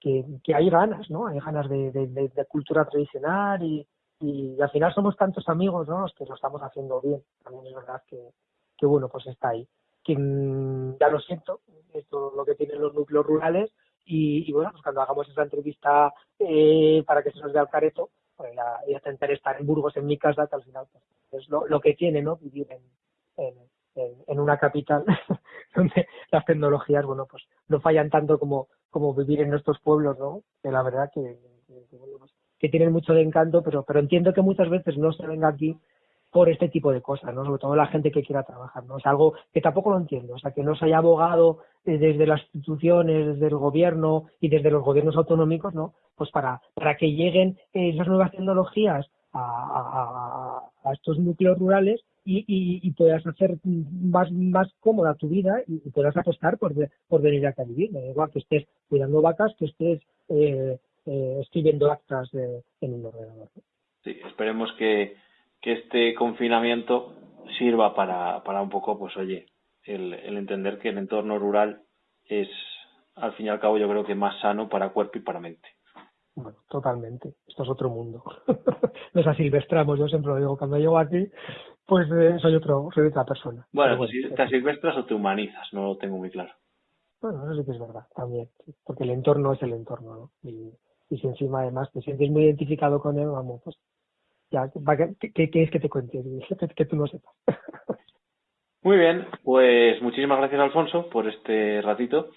que, que, hay ganas, ¿no? Hay ganas de, cultura tradicional y, y, al final somos tantos amigos, ¿no? Los que lo estamos haciendo bien. También es verdad que, que bueno, pues está ahí que mm, ya lo siento, esto es lo que tienen los núcleos rurales y, bueno, pues cuando hagamos esa entrevista eh, para que se nos vea el careto, pues ya, ya estar en Burgos, en mi casa, que al final pues, es lo, que tiene, ¿no? Vivir en, en, en una capital donde las tecnologías, bueno, pues no fallan tanto como, como vivir en nuestros pueblos, ¿no? Que la verdad que, que, pues, que tienen mucho de encanto, pero, pero entiendo que muchas veces no se venga aquí por este tipo de cosas, ¿no? Sobre todo la gente que quiera trabajar, ¿no? Es algo que tampoco lo entiendo, o sea, que no se haya abogado desde las instituciones, desde el gobierno y desde los gobiernos autonómicos, ¿no? Pues para, para que lleguen esas nuevas tecnologías a, a, estos núcleos rurales y, puedas hacer más, más cómoda tu vida y, puedas apostar por, por venir acá a vivir. Da igual que estés cuidando vacas, que estés eh, eh, escribiendo actas en un ordenador. Sí, esperemos que, que este confinamiento sirva para, para un poco, pues oye, el, el entender que el entorno rural es, al fin y al cabo, yo creo que más sano para cuerpo y para mente. Bueno, totalmente. Esto es otro mundo. Nos asilvestramos, yo siempre lo digo. Cuando llego aquí, pues eh, soy otro, soy otra persona. Bueno, pues si te asilvestras o te humanizas, no lo tengo muy claro. Bueno, eso sí que es verdad, también. Porque el entorno es el entorno, ¿no? Y, y si encima además te sientes muy identificado con él, vamos, pues ¿qué, es que te cuente? Que tú no sepas. Muy bien, pues muchísimas gracias Alfonso por este ratito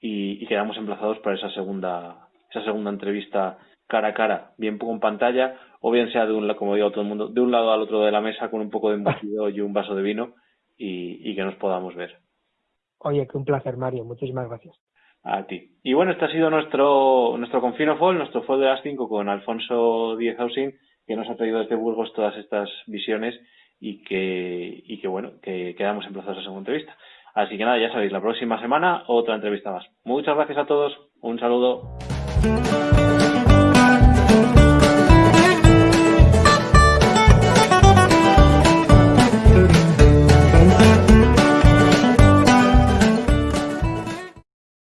y, quedamos emplazados para esa segunda, esa segunda entrevista cara a cara, bien con pantalla o bien sea de un como digo todo el mundo, de un lado al otro de la mesa con un poco de embutido y un vaso de vino y, y que nos podamos ver. Oye, que un placer Mario, muchísimas gracias. A ti. Y bueno, este ha sido nuestro nuestro Confino Fall, nuestro Fall de las 5 con Alfonso Díez Housing que nos ha traído desde Burgos todas estas visiones y que, y que bueno, que quedamos emplazados a segunda entrevista. Así que nada, ya sabéis, la próxima semana otra entrevista más. Muchas gracias a todos, un saludo.